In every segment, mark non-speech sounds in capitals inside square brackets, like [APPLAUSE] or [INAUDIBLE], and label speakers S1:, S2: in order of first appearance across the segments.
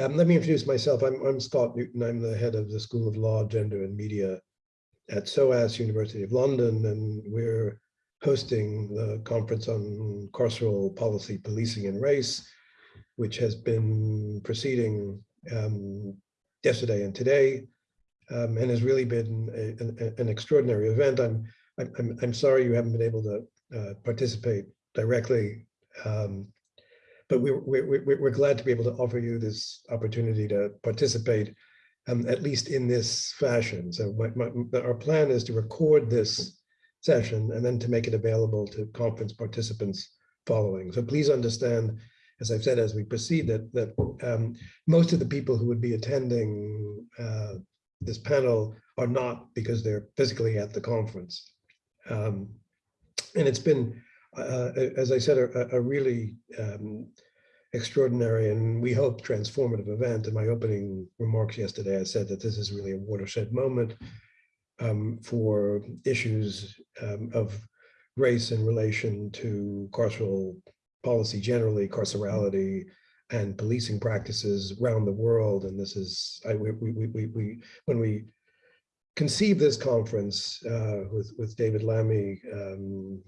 S1: Um, let me introduce myself. I'm, I'm Scott Newton. I'm the head of the School of Law, Gender and Media at SOAS, University of London, and we're hosting the conference on carceral policy, policing and race, which has been proceeding um, yesterday and today, um, and has really been a, an extraordinary event. I'm, I'm, I'm sorry you haven't been able to uh, participate directly, um, but we're, we're, we're glad to be able to offer you this opportunity to participate, um, at least in this fashion. So my, my, our plan is to record this session and then to make it available to conference participants following. So please understand, as I've said, as we proceed, that, that um, most of the people who would be attending uh, this panel are not because they're physically at the conference. Um, and it's been, uh, as I said, a, a really um, extraordinary and we hope transformative event. In my opening remarks yesterday, I said that this is really a watershed moment um, for issues um, of race in relation to carceral policy generally, carcerality, and policing practices around the world. And this is, I, we, we, we, we, when we conceived this conference uh, with, with David Lammy, um,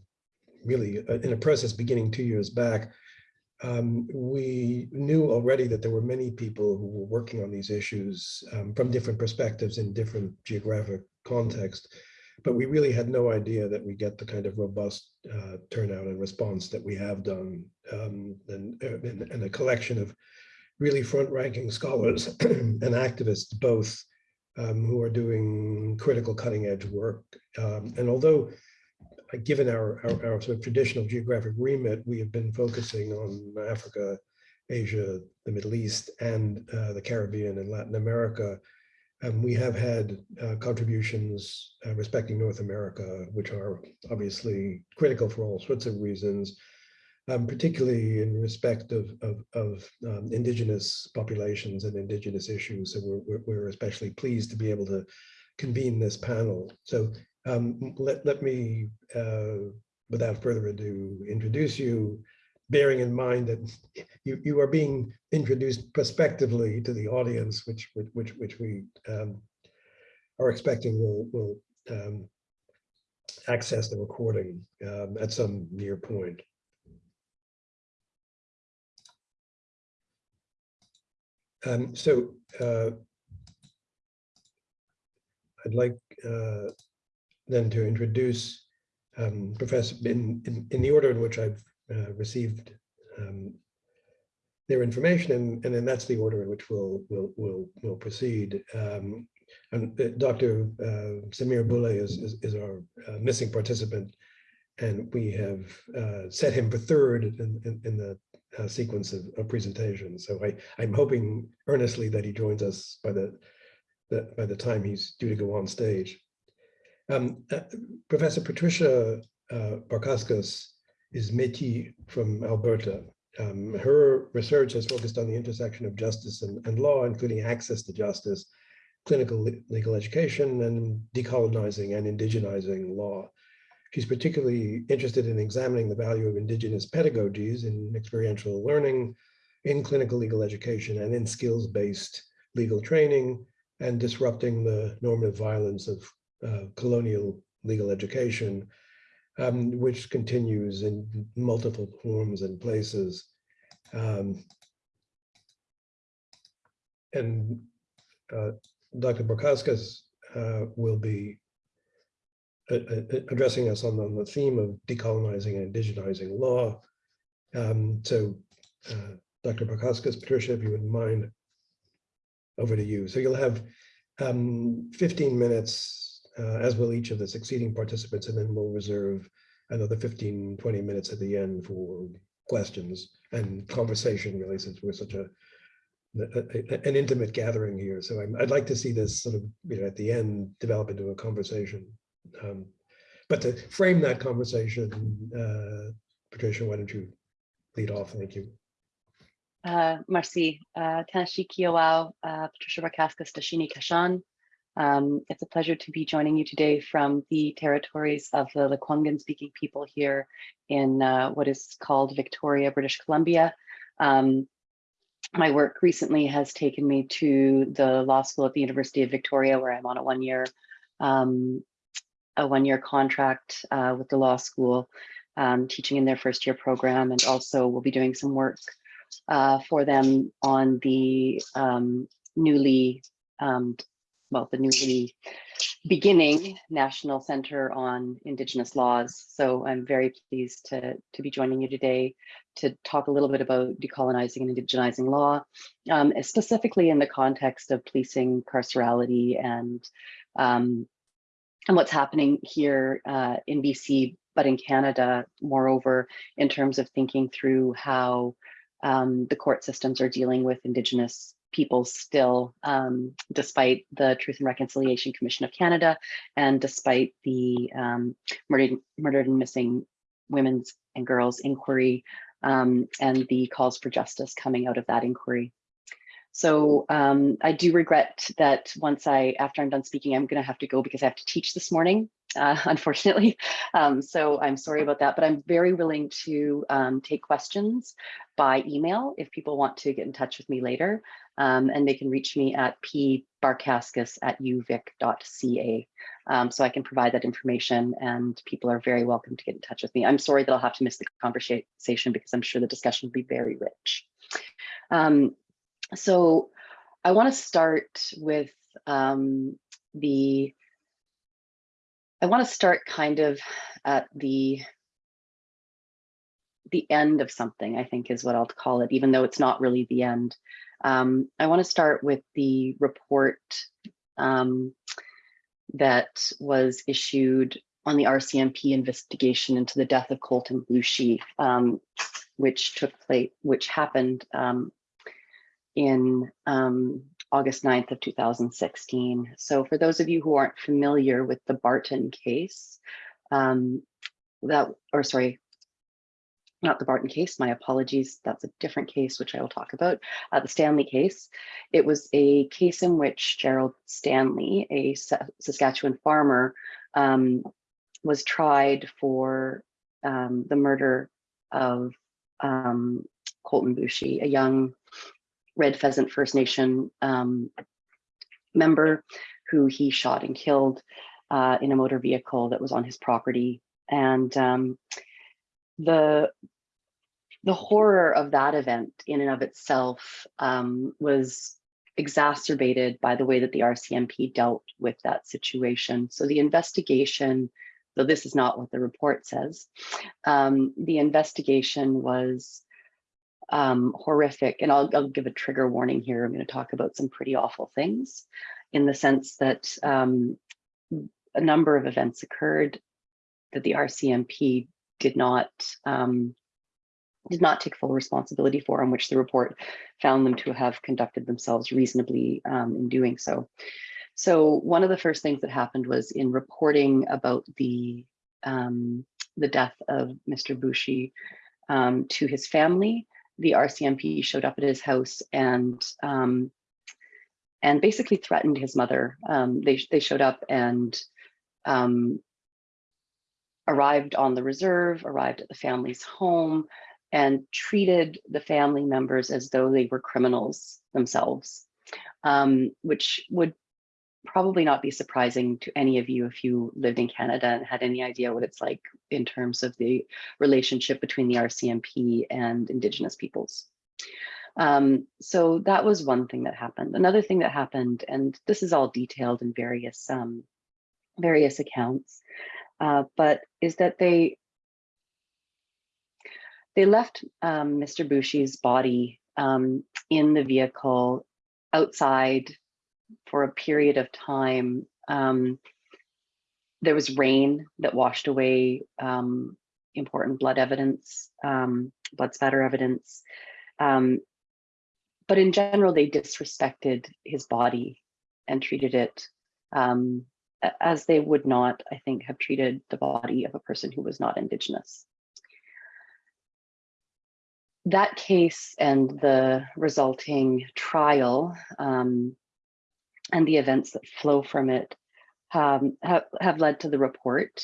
S1: really uh, in a process beginning two years back, um, we knew already that there were many people who were working on these issues um, from different perspectives in different geographic context, but we really had no idea that we get the kind of robust uh, turnout and response that we have done um, and, and, and, a collection of really front-ranking scholars [CLEARS THROAT] and activists both um, who are doing critical cutting-edge work. Um, and although given our, our, our, sort of traditional geographic remit, we have been focusing on Africa, Asia, the Middle East, and uh, the Caribbean and Latin America. Um, we have had uh, contributions uh, respecting North America, which are obviously critical for all sorts of reasons, um, particularly in respect of, of, of um, indigenous populations and indigenous issues. So we're, we're especially pleased to be able to convene this panel. So um, let, let me, uh, without further ado, introduce you, bearing in mind that you, you are being introduced prospectively to the audience, which, which, which we um, are expecting will, will um, access the recording um, at some near point. Um, so uh, I'd like uh, then to introduce um, Professor in, in, in, the order in which I've uh, received um, their information, and, and then that's the order in which we'll we'll we'll, we'll proceed. Um, and uh, Dr. Uh, Samir Boulay is, is, is our uh, missing participant, and we have uh, set him for third in, in, in the sequence of, of presentations. So I, I'm hoping earnestly that he joins us by the, the by the time he's due to go on stage. Um, uh, Professor Patricia uh, Barkaskas is Métis from Alberta. Um, her research has focused on the intersection of justice and, and law, including access to justice, clinical legal education, and decolonizing and indigenizing law. She's particularly interested in examining the value of indigenous pedagogies in experiential learning, in clinical legal education, and in skills-based legal training, and disrupting the normative violence of uh, colonial legal education, um, which continues in multiple forms and places. Um, and uh, Dr. Barkaskas uh, will be uh, uh, addressing us on, on, the theme of decolonizing and indigenizing law. Um, so Dr. Barkaskas, Patricia, if you wouldn't mind, over to you. So you'll have um, 15 minutes uh, as will each of the succeeding participants, and then we'll reserve another 15, 20 minutes at the end for questions and conversation, really, since we're such a, a, an intimate gathering here. So i would like to see this sort of, you know, at the end develop into a conversation. Um, but to frame that conversation, uh, Patricia, why don't you lead off? Thank you.
S2: Uh, merci. Uh, Tanashi Kiyawao, uh, Patricia Barkaskas, Dashini Kashan. Um, it's a pleasure to be joining you today from the territories of the Lekwungen speaking people here in uh, what is called Victoria, British Columbia. Um, my work recently has taken me to the law school at the University of Victoria, where I'm on a one-year um, a one-year contract uh, with the law school, um, teaching in their first year program, and also we'll be doing some work uh, for them on the um, newly, um, well, the newly beginning National Center on Indigenous Laws. So I'm very pleased to, to be joining you today to talk a little bit about decolonizing and indigenizing law, um, specifically in the context of policing carcerality and um, and what's happening here uh, in BC, but in Canada, moreover, in terms of thinking through how um, the court systems are dealing with Indigenous peoples still, um, despite the Truth and Reconciliation Commission of Canada, and despite the um, murdered, murdered and missing women's and girls inquiry, um, and the calls for justice coming out of that inquiry. So um, I do regret that once I, after I'm done speaking, I'm gonna have to go because I have to teach this morning, uh, [LAUGHS] unfortunately. Um, so I'm sorry about that, but I'm very willing to um, take questions by email if people want to get in touch with me later. Um, and they can reach me at pbarkaskas at uvic.ca. Um, so I can provide that information and people are very welcome to get in touch with me. I'm sorry that I'll have to miss the conversation because I'm sure the discussion will be very rich. Um, so I want to start with um, the, I want to start kind of at the, the end of something, I think is what I'll call it, even though it's not really the end. Um, I want to start with the report um, that was issued on the RCMP investigation into the death of Colten Boushie, um, which took place, which happened um, in um, August 9th of 2016. So for those of you who aren't familiar with the Barton case, um, that, or sorry, not the Barton case, my apologies, that's a different case, which I will talk about, uh, the Stanley case. It was a case in which Gerald Stanley, a Saskatchewan farmer, um, was tried for um, the murder of um, Colten Boushie, a young Red Pheasant First Nation um, member who he shot and killed uh, in a motor vehicle that was on his property. And um, the, the horror of that event in and of itself um, was exacerbated by the way that the RCMP dealt with that situation. So the investigation, though this is not what the report says, um, the investigation was um, horrific. And I'll, I'll, give a trigger warning here. I'm going to talk about some pretty awful things in the sense that um, a number of events occurred that the RCMP did not um, did not take full responsibility for, in which the report found them to have conducted themselves reasonably um, in doing so. So one of the first things that happened was in reporting about the um, the death of Mr. Boushie um, to his family, the RCMP showed up at his house and um, and basically threatened his mother. Um, they they showed up and um, arrived on the reserve, arrived at the family's home, and treated the family members as though they were criminals themselves, um, which would probably not be surprising to any of you if you lived in Canada and had any idea what it's like in terms of the relationship between the RCMP and Indigenous peoples. Um, so that was one thing that happened. Another thing that happened, and this is all detailed in various um, various accounts, uh, but is that they they left um, Mr. Boushie's body um, in the vehicle outside for a period of time. Um, there was rain that washed away um, important blood evidence, um, blood spatter evidence. Um, but in general, they disrespected his body and treated it um, as they would not, I think, have treated the body of a person who was not Indigenous. That case and the resulting trial um, and the events that flow from it um, have, have led to the report.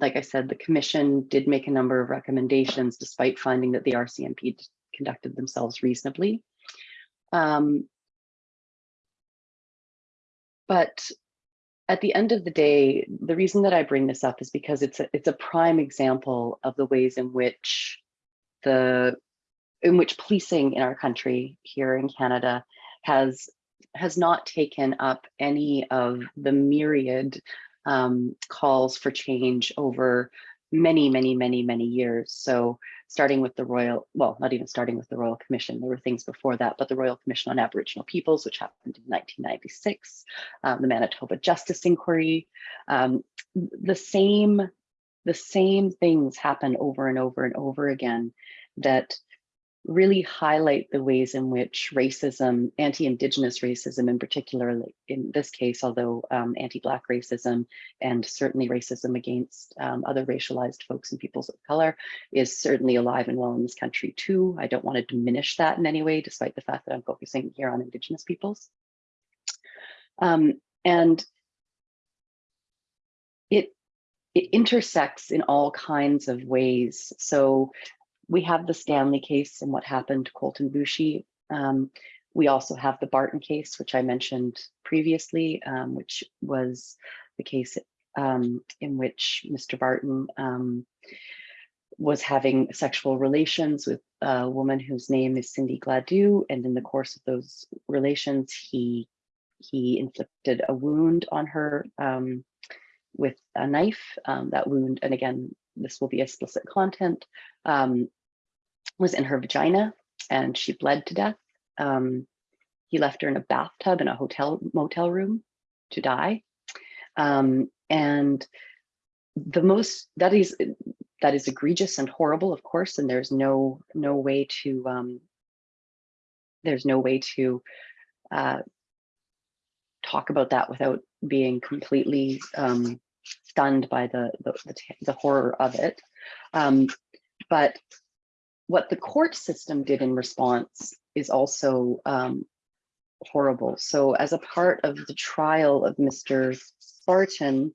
S2: Like I said, the commission did make a number of recommendations despite finding that the RCMP conducted themselves reasonably. Um, but at the end of the day, the reason that I bring this up is because it's a, it's a prime example of the ways in which the in which policing in our country here in Canada has has not taken up any of the myriad um, calls for change over many, many, many, many years. So starting with the Royal, well, not even starting with the Royal Commission, there were things before that, but the Royal Commission on Aboriginal Peoples, which happened in 1996, um, the Manitoba Justice Inquiry, um, the same, the same things happen over and over and over again that really highlight the ways in which racism, anti-Indigenous racism in particular, in this case, although um, anti-Black racism and certainly racism against um, other racialized folks and peoples of color is certainly alive and well in this country too. I don't want to diminish that in any way, despite the fact that I'm focusing here on Indigenous peoples. Um, and it, it intersects in all kinds of ways. So we have the Stanley case and what happened to Colten Boushie. Um, we also have the Barton case, which I mentioned previously, um, which was the case um, in which Mr. Barton um, was having sexual relations with a woman whose name is Cindy Gladue. And in the course of those relations, he, he inflicted a wound on her um, with a knife. Um, that wound, and again, this will be explicit content, um, was in her vagina and she bled to death. Um, he left her in a bathtub in a hotel motel room to die. Um, and the most that is that is egregious and horrible, of course, and there's no no way to um, there's no way to uh, talk about that without being completely um, stunned by the, the, the, the horror of it. Um, but what the court system did in response is also um, horrible. So as a part of the trial of Mr. Barton,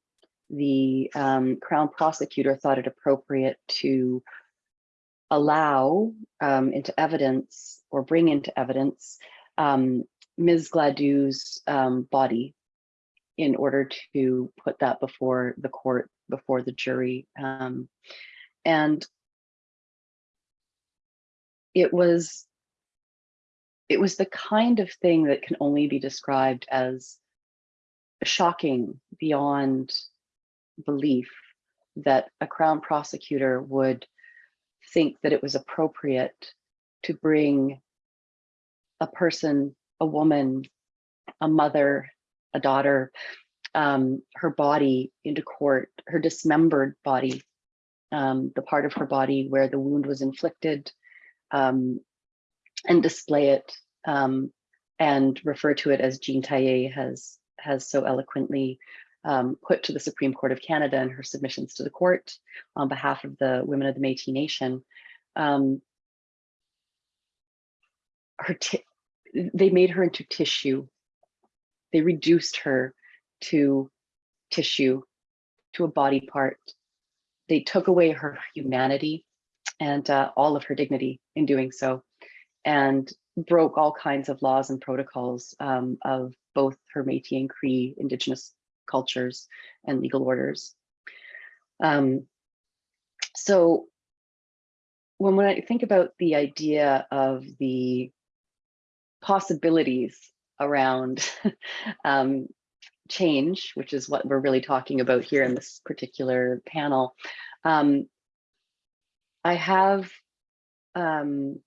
S2: the um, Crown prosecutor thought it appropriate to allow um, into evidence or bring into evidence um, Ms. Gladue's um, body in order to put that before the court, before the jury. Um, and it was, it was the kind of thing that can only be described as shocking beyond belief that a Crown prosecutor would think that it was appropriate to bring a person, a woman, a mother, a daughter, um, her body into court, her dismembered body, um, the part of her body where the wound was inflicted, um, and display it um, and refer to it as Jean Teillet has, has so eloquently um, put to the Supreme Court of Canada in her submissions to the court on behalf of the women of the Métis Nation. Um, her they made her into tissue they reduced her to tissue, to a body part. They took away her humanity and uh, all of her dignity in doing so, and broke all kinds of laws and protocols um, of both her Métis and Cree indigenous cultures and legal orders. Um, so when, when I think about the idea of the possibilities around [LAUGHS] um, change, which is what we're really talking about here in this particular panel. Um, I have um,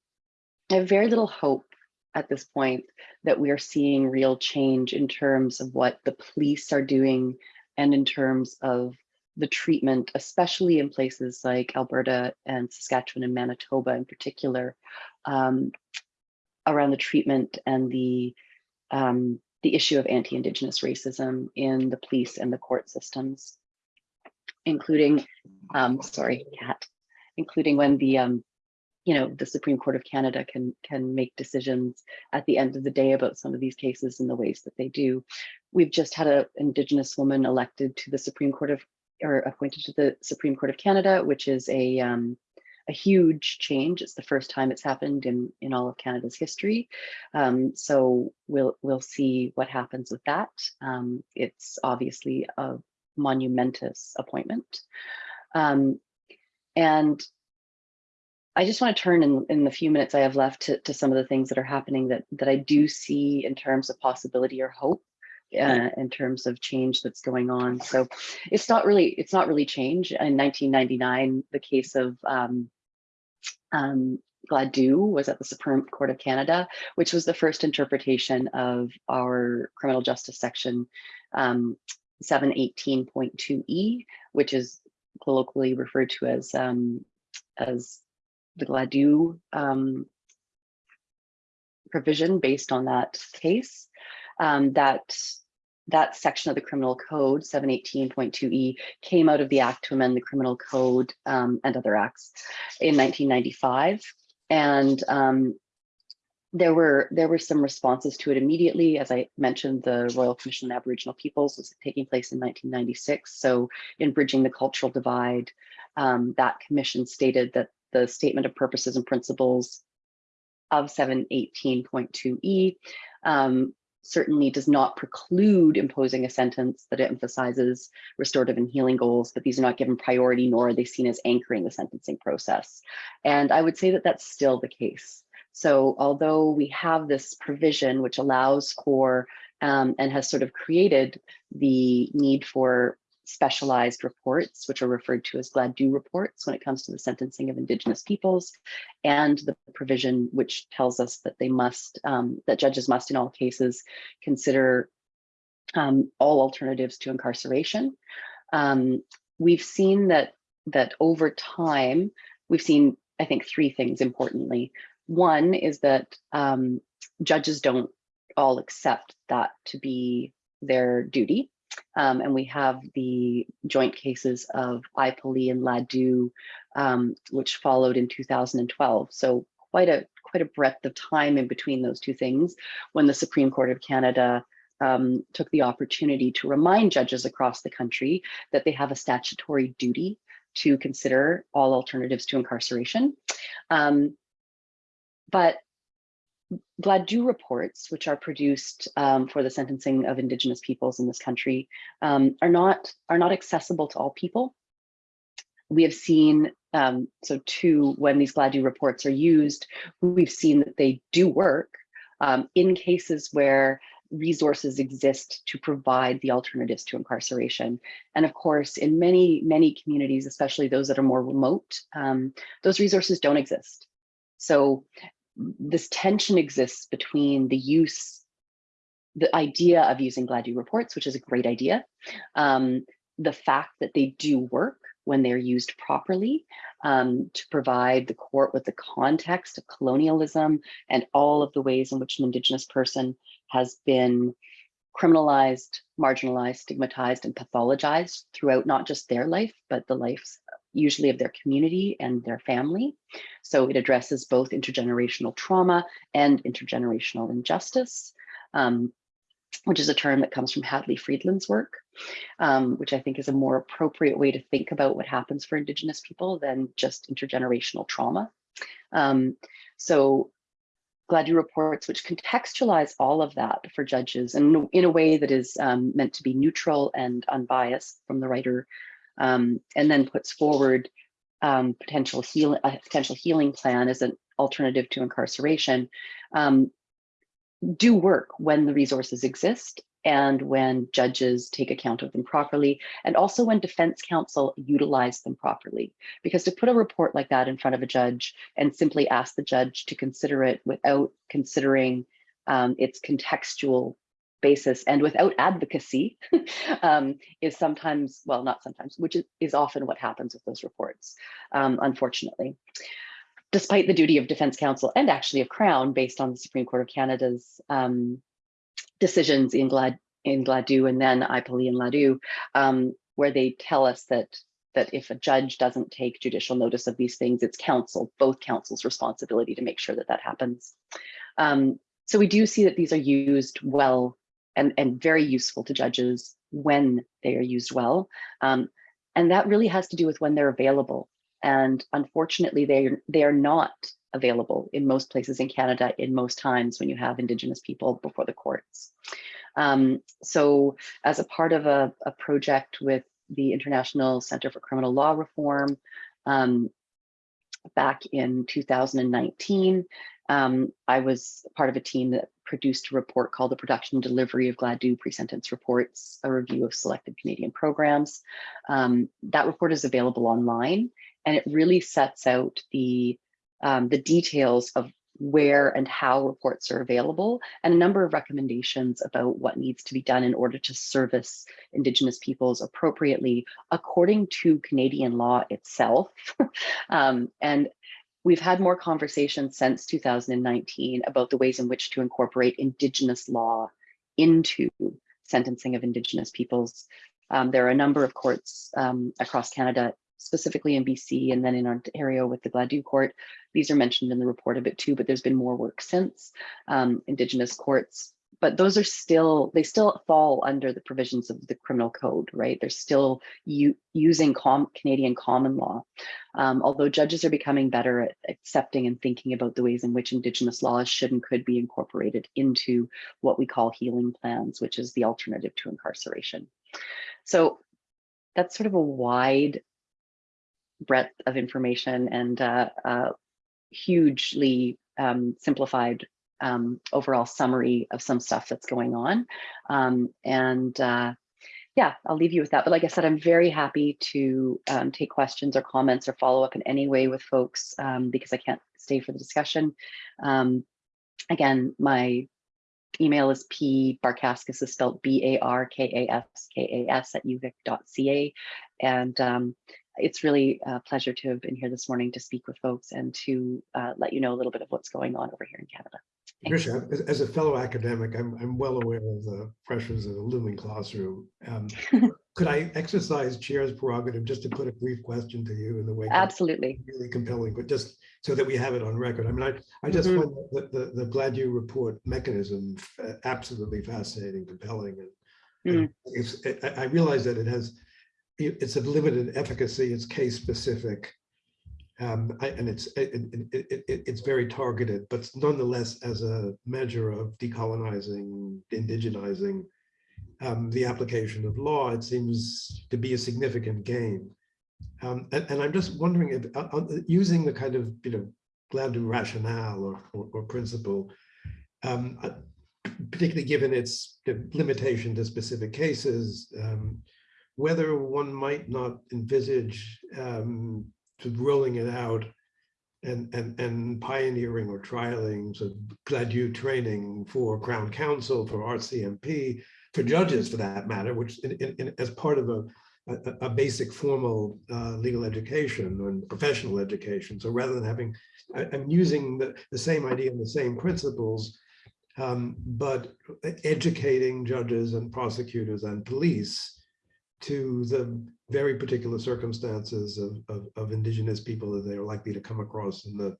S2: I have very little hope at this point that we are seeing real change in terms of what the police are doing and in terms of the treatment, especially in places like Alberta and Saskatchewan and Manitoba in particular, um, around the treatment and the um, the issue of anti-Indigenous racism in the police and the court systems, including, um, sorry, cat, including when the, um, you know, the Supreme Court of Canada can can make decisions at the end of the day about some of these cases in the ways that they do. We've just had an Indigenous woman elected to the Supreme Court of, or appointed to the Supreme Court of Canada, which is a, um, a huge change. It's the first time it's happened in, in all of Canada's history. Um, so we'll, we'll see what happens with that. Um, it's obviously a monumentous appointment. Um, and I just want to turn in, in the few minutes I have left to, to some of the things that are happening that, that I do see in terms of possibility or hope uh, in terms of change that's going on. So it's not really it's not really change. In 1999, the case of um, um, Gladue was at the Supreme Court of Canada, which was the first interpretation of our criminal justice section um, 718.2e, which is colloquially referred to as um, as the Gladue um, provision based on that case. Um, that that section of the criminal code 718.2e came out of the act to amend the criminal code um, and other acts in 1995 and um, there were there were some responses to it immediately. As i mentioned the royal commission on aboriginal peoples was taking place in 1996 so in bridging the cultural divide um, that commission stated that the statement of purposes and principles of 718.2e um, certainly does not preclude imposing a sentence that emphasizes restorative and healing goals, but these are not given priority nor are they seen as anchoring the sentencing process. And I would say that that's still the case. So although we have this provision which allows for um, and has sort of created the need for specialized reports, which are referred to as Gladue reports when it comes to the sentencing of Indigenous peoples, and the provision which tells us that they must, um, that judges must in all cases consider um, all alternatives to incarceration. Um, we've seen that, that over time, we've seen, I think, three things importantly. One is that um, judges don't all accept that to be their duty. Um, and we have the joint cases of Ipeelee and Ladue, um, which followed in 2012. So quite a quite a breadth of time in between those two things when the Supreme Court of Canada um, took the opportunity to remind judges across the country that they have a statutory duty to consider all alternatives to incarceration. Um, but Gladue reports, which are produced um, for the sentencing of Indigenous peoples in this country, um, are not are not accessible to all people. We have seen, um, so too, when these Gladue reports are used, we've seen that they do work um, in cases where resources exist to provide the alternatives to incarceration. And of course, in many, many communities, especially those that are more remote, um, those resources don't exist. So this tension exists between the use, the idea of using Gladue reports, which is a great idea, um, the fact that they do work when they're used properly um, to provide the court with the context of colonialism and all of the ways in which an Indigenous person has been criminalized, marginalized, stigmatized, and pathologized throughout not just their life, but the lives usually of their community and their family. So it addresses both intergenerational trauma and intergenerational injustice, um, which is a term that comes from Hadley Friedland's work, um, which I think is a more appropriate way to think about what happens for Indigenous people than just intergenerational trauma. Um, so Gladue reports, which contextualize all of that for judges and in a way that is um, meant to be neutral and unbiased from the writer um, and then puts forward um, potential heal a potential healing plan as an alternative to incarceration, um, do work when the resources exist and when judges take account of them properly, and also when defense counsel utilize them properly. Because to put a report like that in front of a judge and simply ask the judge to consider it without considering um, its contextual basis and without advocacy [LAUGHS] um, is sometimes, well, not sometimes, which is, is often what happens with those reports, um, unfortunately. Despite the duty of defense counsel and actually of Crown based on the Supreme Court of Canada's um, decisions in Glad in Gladue and then Ipeelee and Ladue, um, where they tell us that that if a judge doesn't take judicial notice of these things, it's counsel, both counsel's responsibility to make sure that that happens. Um, so we do see that these are used well and, and very useful to judges when they are used well. Um, and that really has to do with when they're available. And unfortunately, they, they are not available in most places in Canada in most times when you have Indigenous people before the courts. Um, so as a part of a, a, project with the International Center for Criminal Law Reform, um, back in 2019, um, I was part of a team that produced a report called the Production and Delivery of Gladue Pre-Sentence Reports, a review of selected Canadian programs. Um, that report is available online and it really sets out the, um, the details of where and how reports are available and a number of recommendations about what needs to be done in order to service Indigenous peoples appropriately according to Canadian law itself. [LAUGHS] um, and we've had more conversations since 2019 about the ways in which to incorporate Indigenous law into sentencing of Indigenous peoples. Um, there are a number of courts um, across Canada specifically in BC and then in Ontario with the Gladue court. These are mentioned in the report a bit too, but there's been more work since um, Indigenous courts. But those are still, they still fall under the provisions of the criminal code, right? They're still using com Canadian common law. Um, although judges are becoming better at accepting and thinking about the ways in which Indigenous laws should and could be incorporated into what we call healing plans, which is the alternative to incarceration. So that's sort of a wide breadth of information and uh, uh, hugely um, simplified um, overall summary of some stuff that's going on. Um, and uh, yeah, I'll leave you with that. But like I said, I'm very happy to um, take questions or comments or follow up in any way with folks um, because I can't stay for the discussion. Um, again, my email is p barkaskas is spelled b-a-r-k-a-s-k-a-s at uvic.ca. And um, it's really a pleasure to have been here this morning to speak with folks and to uh, let you know a little bit of what's going on over here in Canada.
S1: Patricia, as, as, a fellow academic, I'm, I'm well aware of the pressures of the looming classroom. Um, [LAUGHS] could I exercise chair's prerogative just to put a brief question to you in the way
S2: absolutely
S1: really compelling, but just so that we have it on record. I mean, I, I just mm -hmm. find the, the, the Gladue report mechanism absolutely fascinating, compelling, and, mm -hmm. and it's, it, I realize that it has it's of limited efficacy, it's case specific, um, I, and it's it, it, it, it's very targeted, but nonetheless, as a measure of decolonizing, indigenizing um, the application of law, it seems to be a significant gain. Um, and, and, I'm just wondering if uh, uh, using the kind of you know Gladue rationale or, or, or principle, um, uh, particularly given its limitation to specific cases, um, whether one might not envisage um, rolling it out and, and, and pioneering or trialing so Gladue training for Crown Counsel, for RCMP, for judges for that matter, which in, in, as part of a, a, a basic formal uh, legal education and professional education. So rather than having, I, am using the, the same idea and the same principles, um, but educating judges and prosecutors and police to the very particular circumstances of, of, of, indigenous people that they are likely to come across in the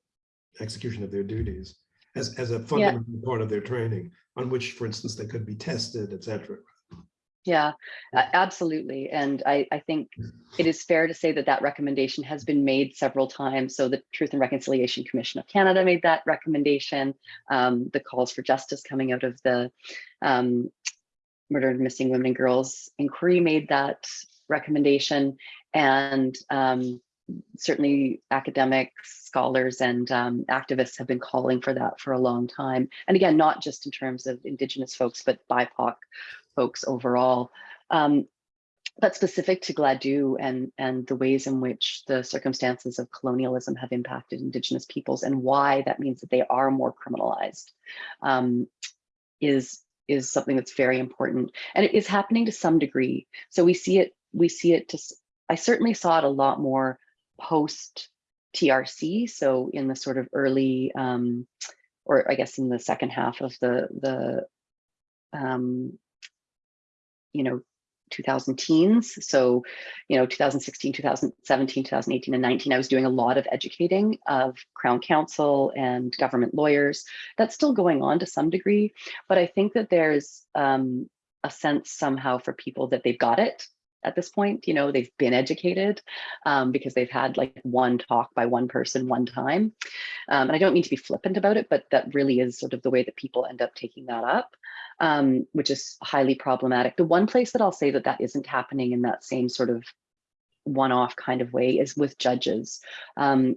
S1: execution of their duties as, as a fundamental yeah. part of their training on which, for instance, they could be tested, etc.
S2: Yeah, absolutely. And I, I think it is fair to say that that recommendation has been made several times. So the Truth and Reconciliation Commission of Canada made that recommendation. Um, the calls for justice coming out of the um, murdered missing women and girls inquiry made that recommendation and um, certainly academics, scholars and um, activists have been calling for that for a long time. And again, not just in terms of indigenous folks, but BIPOC folks overall. Um, but specific to Gladue and, and the ways in which the circumstances of colonialism have impacted indigenous peoples and why that means that they are more criminalized um, is is something that's very important and it is happening to some degree. So we see it we see it to i certainly saw it a lot more post trc so in the sort of early um or i guess in the second half of the the um you know 2000 teens. So, you know, 2016, 2017, 2018, and 19, I was doing a lot of educating of Crown Counsel and government lawyers. That's still going on to some degree, but I think that there's um, a sense somehow for people that they've got it at this point. You know, they've been educated um, because they've had like one talk by one person one time. Um, and I don't mean to be flippant about it, but that really is sort of the way that people end up taking that up, um, which is highly problematic. The one place that I'll say that that isn't happening in that same sort of one-off kind of way is with judges. Um,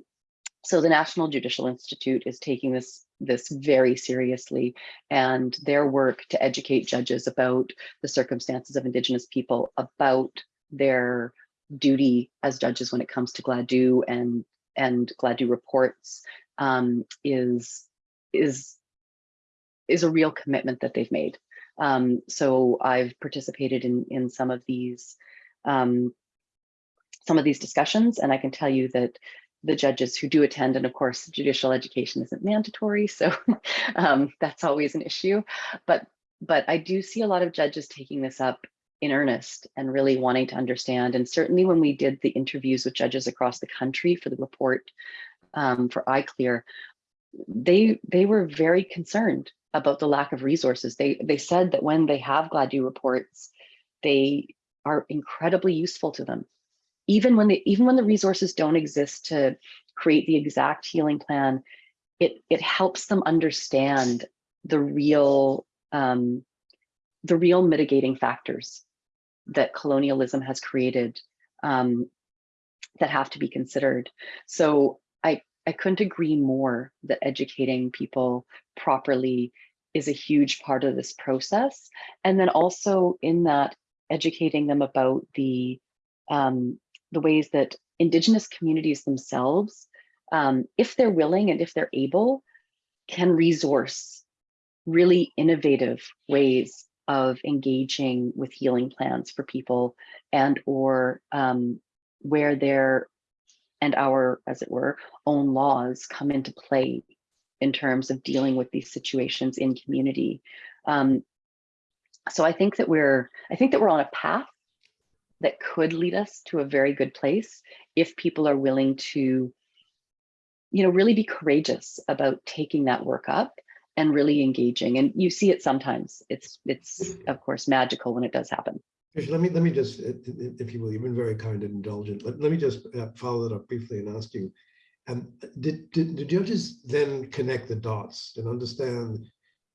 S2: so the National Judicial Institute is taking this this very seriously and their work to educate judges about the circumstances of Indigenous people, about their duty as judges when it comes to Gladue and and Gladue reports um, is is is a real commitment that they've made. Um, so I've participated in in some of these um, some of these discussions, and I can tell you that the judges who do attend, and of course, judicial education isn't mandatory, [LAUGHS] so um, that's always an issue. But but I do see a lot of judges taking this up in earnest and really wanting to understand. And certainly when we did the interviews with judges across the country for the report um, for iClear, they they were very concerned about the lack of resources. They they said that when they have Gladue reports, they are incredibly useful to them even when the even when the resources don't exist to create the exact healing plan, it it helps them understand the real um, the real mitigating factors that colonialism has created um, that have to be considered. So I I couldn't agree more that educating people properly is a huge part of this process. And then also in that educating them about the um, the ways that Indigenous communities themselves, um, if they're willing and if they're able, can resource really innovative ways of engaging with healing plans for people and or um, where their and our, as it were, own laws come into play in terms of dealing with these situations in community. Um, so I think that we're, I think that we're on a path that could lead us to a very good place if people are willing to, you know, really be courageous about taking that work up and really engaging. And you see it sometimes. It's, it's of course, magical when it does happen.
S1: Let me let me just, if you will, you've been very kind and indulgent. Let, let me just uh, follow that up briefly and ask you, um, did, did the judges then connect the dots and understand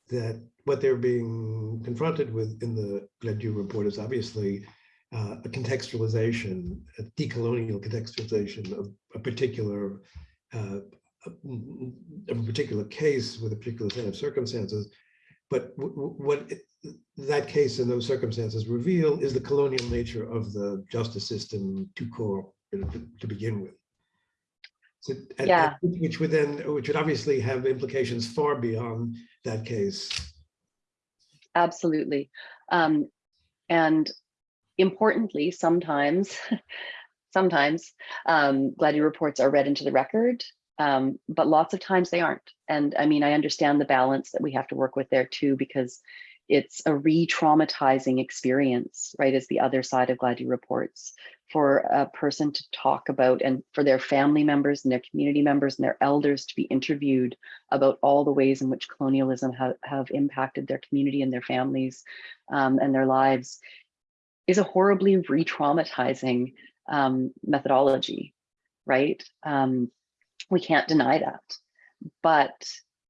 S1: that what they're being confronted with in the Gladue report is obviously uh, a contextualization, a decolonial contextualization of a particular uh, a, particular case with a particular set of circumstances. But what that case and those circumstances reveal is the colonial nature of the justice system to core to, begin with. So,
S2: yeah.
S1: which would then, which would obviously have implications far beyond that case.
S2: Absolutely. Um, and Importantly, sometimes, [LAUGHS] sometimes um, Gladue reports are read into the record, um, but lots of times they aren't. And I mean, I understand the balance that we have to work with there too, because it's a re-traumatizing experience, right, is the other side of Gladue reports for a person to talk about and for their family members and their community members and their elders to be interviewed about all the ways in which colonialism have, have impacted their community and their families um, and their lives is a horribly re-traumatizing um, methodology, right? Um, we can't deny that, but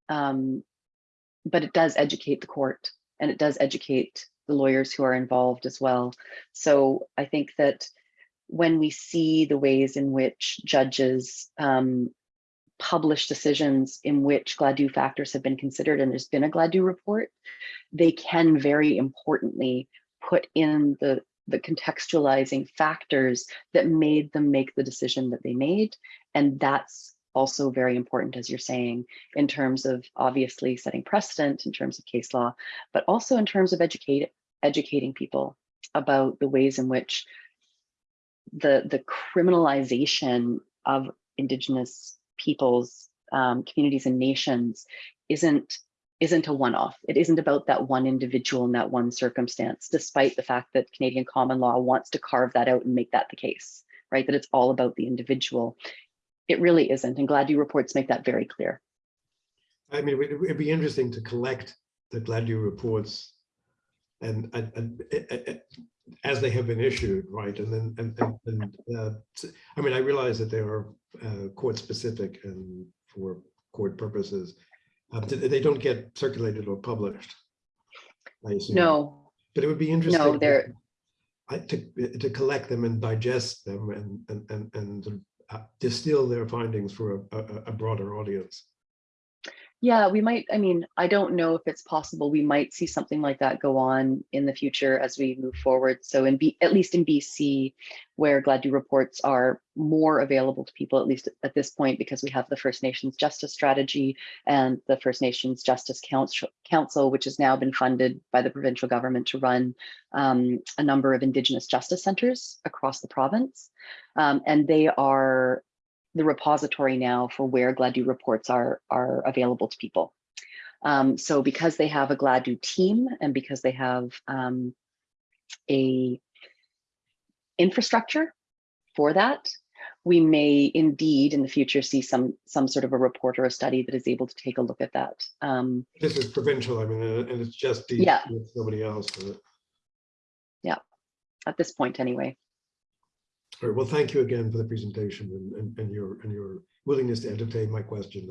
S2: um, but it does educate the court and it does educate the lawyers who are involved as well. So I think that when we see the ways in which judges um, publish decisions in which Gladue factors have been considered and there's been a Gladue report, they can very importantly put in the the contextualizing factors that made them make the decision that they made. And that's also very important, as you're saying, in terms of obviously setting precedent in terms of case law, but also in terms of educate, educating people about the ways in which the, the criminalization of Indigenous peoples, um, communities and nations isn't isn't a one-off. It isn't about that one individual in that one circumstance, despite the fact that Canadian common law wants to carve that out and make that the case, right? That it's all about the individual. It really isn't, and Gladue reports make that very clear.
S1: I mean, it'd be interesting to collect the Gladue reports and, and, and as they have been issued, right? And then, and, and, and uh, I mean, I realize that they are uh, court specific and for court purposes. Uh, They don't get circulated or published. I assume.
S2: No,
S1: But it would be interesting.
S2: no,
S1: to-
S2: they're,
S1: I, to, to collect them and digest them and, and, and, and Uh, distill their findings for a, a, a broader audience.
S2: Yeah, we might, I mean, I don't know if it's possible. We might see something like that go on in the future as we move forward. So in B, at least in BC, where Gladue reports are more available to people, at least at this point, because we have the First Nations Justice Strategy and the First Nations Justice Council, Council, which has now been funded by the provincial government to run um, a number of Indigenous justice centers across the province. Um, and they are the repository now for where Gladue reports are, are available to people. Um, so because they have a Gladue team and because they have um, a infrastructure for that, we may indeed in the future see some some sort of a report or a study that is able to take a look at that. Um,
S1: This is provincial, I mean, and it's just
S2: Yeah.
S1: nobody else. uh,
S2: at this point anyway.
S1: Right, well, thank you again for the presentation and, and, and your, and your willingness to entertain my question.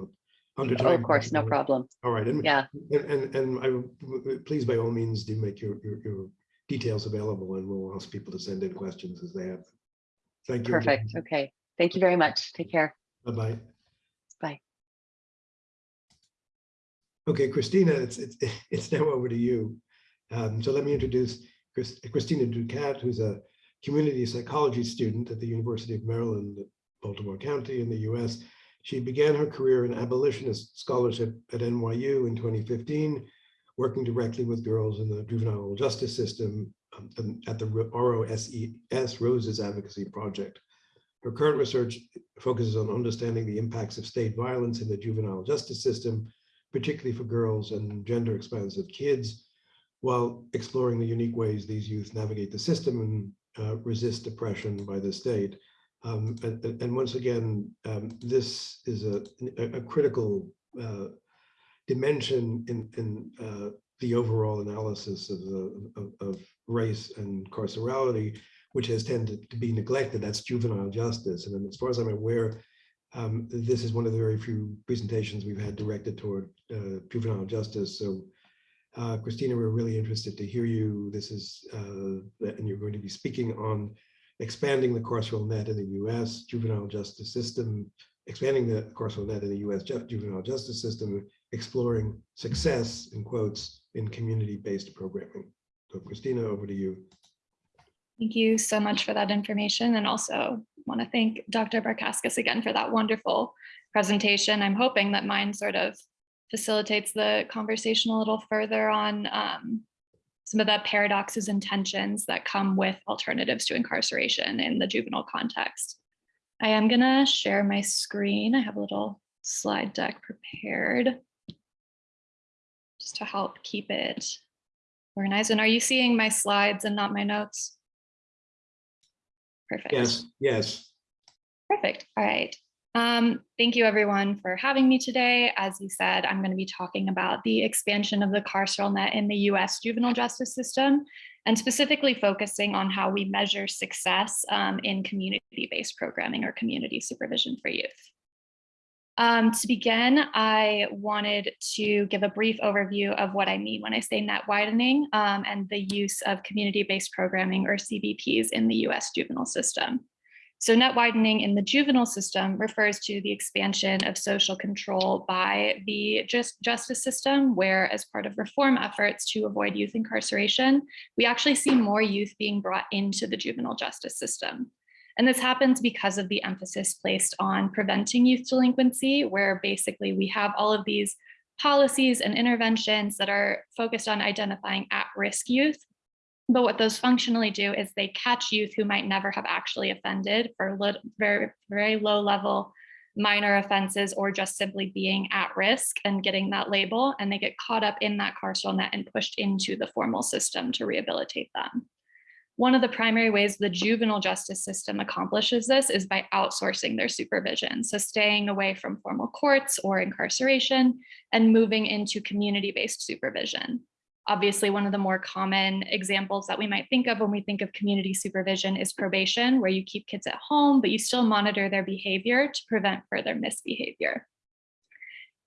S1: under
S2: Oh, of course, no problem.
S1: All right, and,
S2: Yeah,
S1: and, and, and I, please by all means do make your, your, your details available and we'll ask people to send in questions as they have. them. Thank you. again.
S2: perfect. Okay. Thank you very much. Take care.
S1: Bye-bye.
S2: Bye.
S1: Okay, Christina, it's, it's, [LAUGHS] it's now over to you. Um, so let me introduce Chris- Christina Ducat, who's a community psychology student at the University of Maryland, at Baltimore County in the US. She began her career in abolitionist scholarship at NYU in 2015, working directly with girls in the juvenile justice system um, at the ROSES Roses Advocacy Project. Her current research focuses on understanding the impacts of state violence in the juvenile justice system, particularly for girls and gender expansive kids, while exploring the unique ways these youth navigate the system and uh, resist oppression by the state. Um, and, and- once again, um, this is a, a, a critical uh, dimension in, in uh, the overall analysis of, the, of, of race and carcerality, which has tended to be neglected. That's juvenile justice. And as far as I'm aware, um, this is one of the very few presentations we've had directed toward uh, juvenile justice. So uh, Christina, we're really interested to hear you. This is, uh, and you're going to be speaking on expanding the carceral net in the US juvenile justice system, expanding the carceral net in the US ju- juvenile justice system, exploring success in quotes in community-based programming. So Christina, over to you.
S3: Thank you so much for that information and also want to thank Dr. Barkaskas again for that wonderful presentation. I'm hoping that mine sort of facilitates the conversation a little further on um, some of the paradoxes and tensions that come with alternatives to incarceration in the juvenile context. I am going to share my screen. I have a little slide deck prepared just to help keep it organized. And are you seeing my slides and not my notes? Perfect.
S1: Yes, yes.
S3: Perfect. All right. Um, thank you everyone for having me today. As you said, I'm going to be talking about the expansion of the carceral net in the US juvenile justice system and specifically focusing on how we measure success um, in community-based programming or community supervision for youth. Um, to begin, I wanted to give a brief overview of what I mean when I say net widening um, and the use of community-based programming or CBPs in the US juvenile system. So net widening in the juvenile system refers to the expansion of social control by the just justice system, where as part of reform efforts to avoid youth incarceration, we actually see more youth being brought into the juvenile justice system. And this happens because of the emphasis placed on preventing youth delinquency, where basically we have all of these policies and interventions that are focused on identifying at-risk youth but what those functionally do is they catch youth who might never have actually offended for very, very low level minor offenses or just simply being at risk and getting that label and they get caught up in that carceral net and pushed into the formal system to rehabilitate them. One of the primary ways the juvenile justice system accomplishes this is by outsourcing their supervision. So staying away from formal courts or incarceration and moving into community-based supervision. Obviously, one of the more common examples that we might think of when we think of community supervision is probation, where you keep kids at home, but you still monitor their behavior to prevent further misbehavior.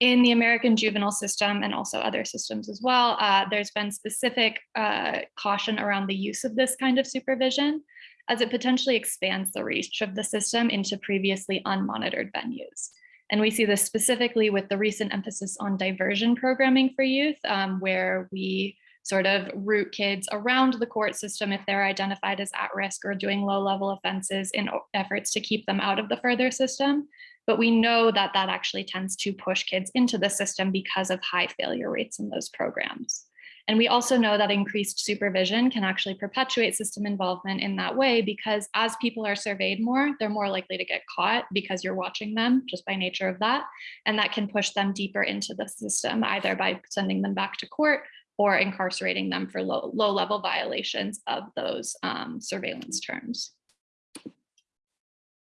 S3: In the American juvenile system and also other systems as well, uh, there's been specific uh, caution around the use of this kind of supervision as it potentially expands the reach of the system into previously unmonitored venues. And we see this specifically with the recent emphasis on diversion programming for youth, um, where we sort of route kids around the court system if they're identified as at risk or doing low level offenses in efforts to keep them out of the further system. But we know that that actually tends to push kids into the system because of high failure rates in those programs. And we also know that increased supervision can actually perpetuate system involvement in that way because as people are surveyed more, they're more likely to get caught because you're watching them just by nature of that. And that can push them deeper into the system, either by sending them back to court or incarcerating them for low, low level violations of those um, surveillance terms.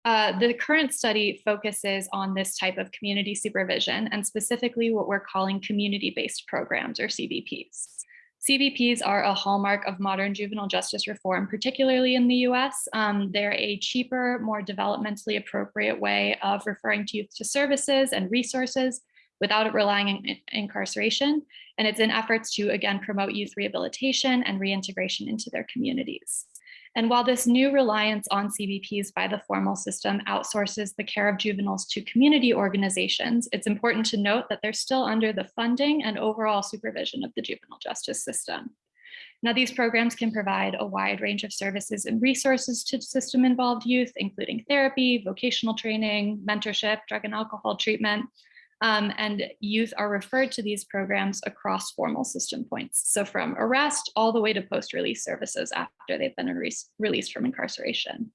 S3: Uh, the current study focuses on this type of community supervision and specifically what we're calling community-based programs or CBPs. CBPs are a hallmark of modern juvenile justice reform, particularly in the US. Um, they're a cheaper, more developmentally appropriate way of referring to youth to services and resources without relying on incarceration. And it's in efforts to, again, promote youth rehabilitation and reintegration into their communities. And while this new reliance on CBPs by the formal system outsources the care of juveniles to community organizations, it's important to note that they're still under the funding and overall supervision of the juvenile justice system. Now, these programs can provide a wide range of services and resources to system involved youth, including therapy, vocational training, mentorship, drug and alcohol treatment, um, and youth are referred to these programs across formal system points. So from arrest all the way to post-release services after they've been re released from incarceration.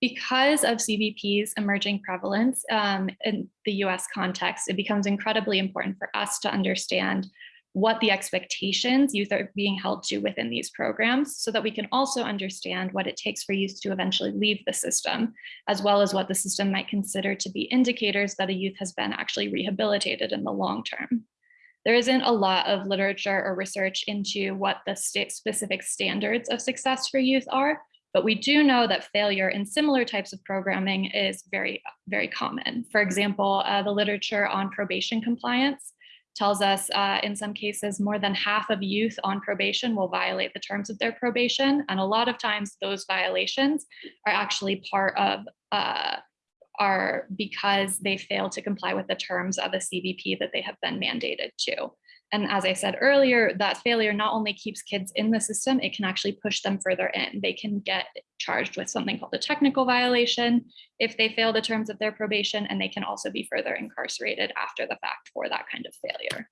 S3: Because of CBP's emerging prevalence um, in the US context, it becomes incredibly important for us to understand what the expectations youth are being held to within these programs so that we can also understand what it takes for youth to eventually leave the system, as well as what the system might consider to be indicators that a youth has been actually rehabilitated in the long term. There isn't a lot of literature or research into what the state specific standards of success for youth are, but we do know that failure in similar types of programming is very, very common. For example, uh, the literature on probation compliance tells us uh, in some cases more than half of youth on probation will violate the terms of their probation. And a lot of times those violations are actually part of, uh, are because they fail to comply with the terms of a CBP that they have been mandated to. And as I said earlier, that failure not only keeps kids in the system, it can actually push them further in. They can get charged with something called a technical violation if they fail the terms of their probation, and they can also be further incarcerated after the fact for that kind of failure.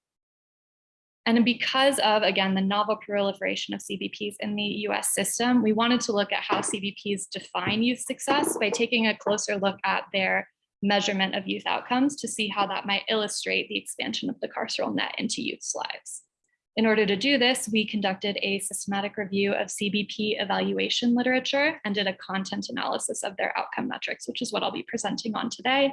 S3: And because of, again, the novel proliferation of CBPs in the US system, we wanted to look at how CBPs define youth success by taking a closer look at their measurement of youth outcomes to see how that might illustrate the expansion of the carceral net into youth's lives. In order to do this, we conducted a systematic review of CBP evaluation literature and did a content analysis of their outcome metrics, which is what I'll be presenting on today.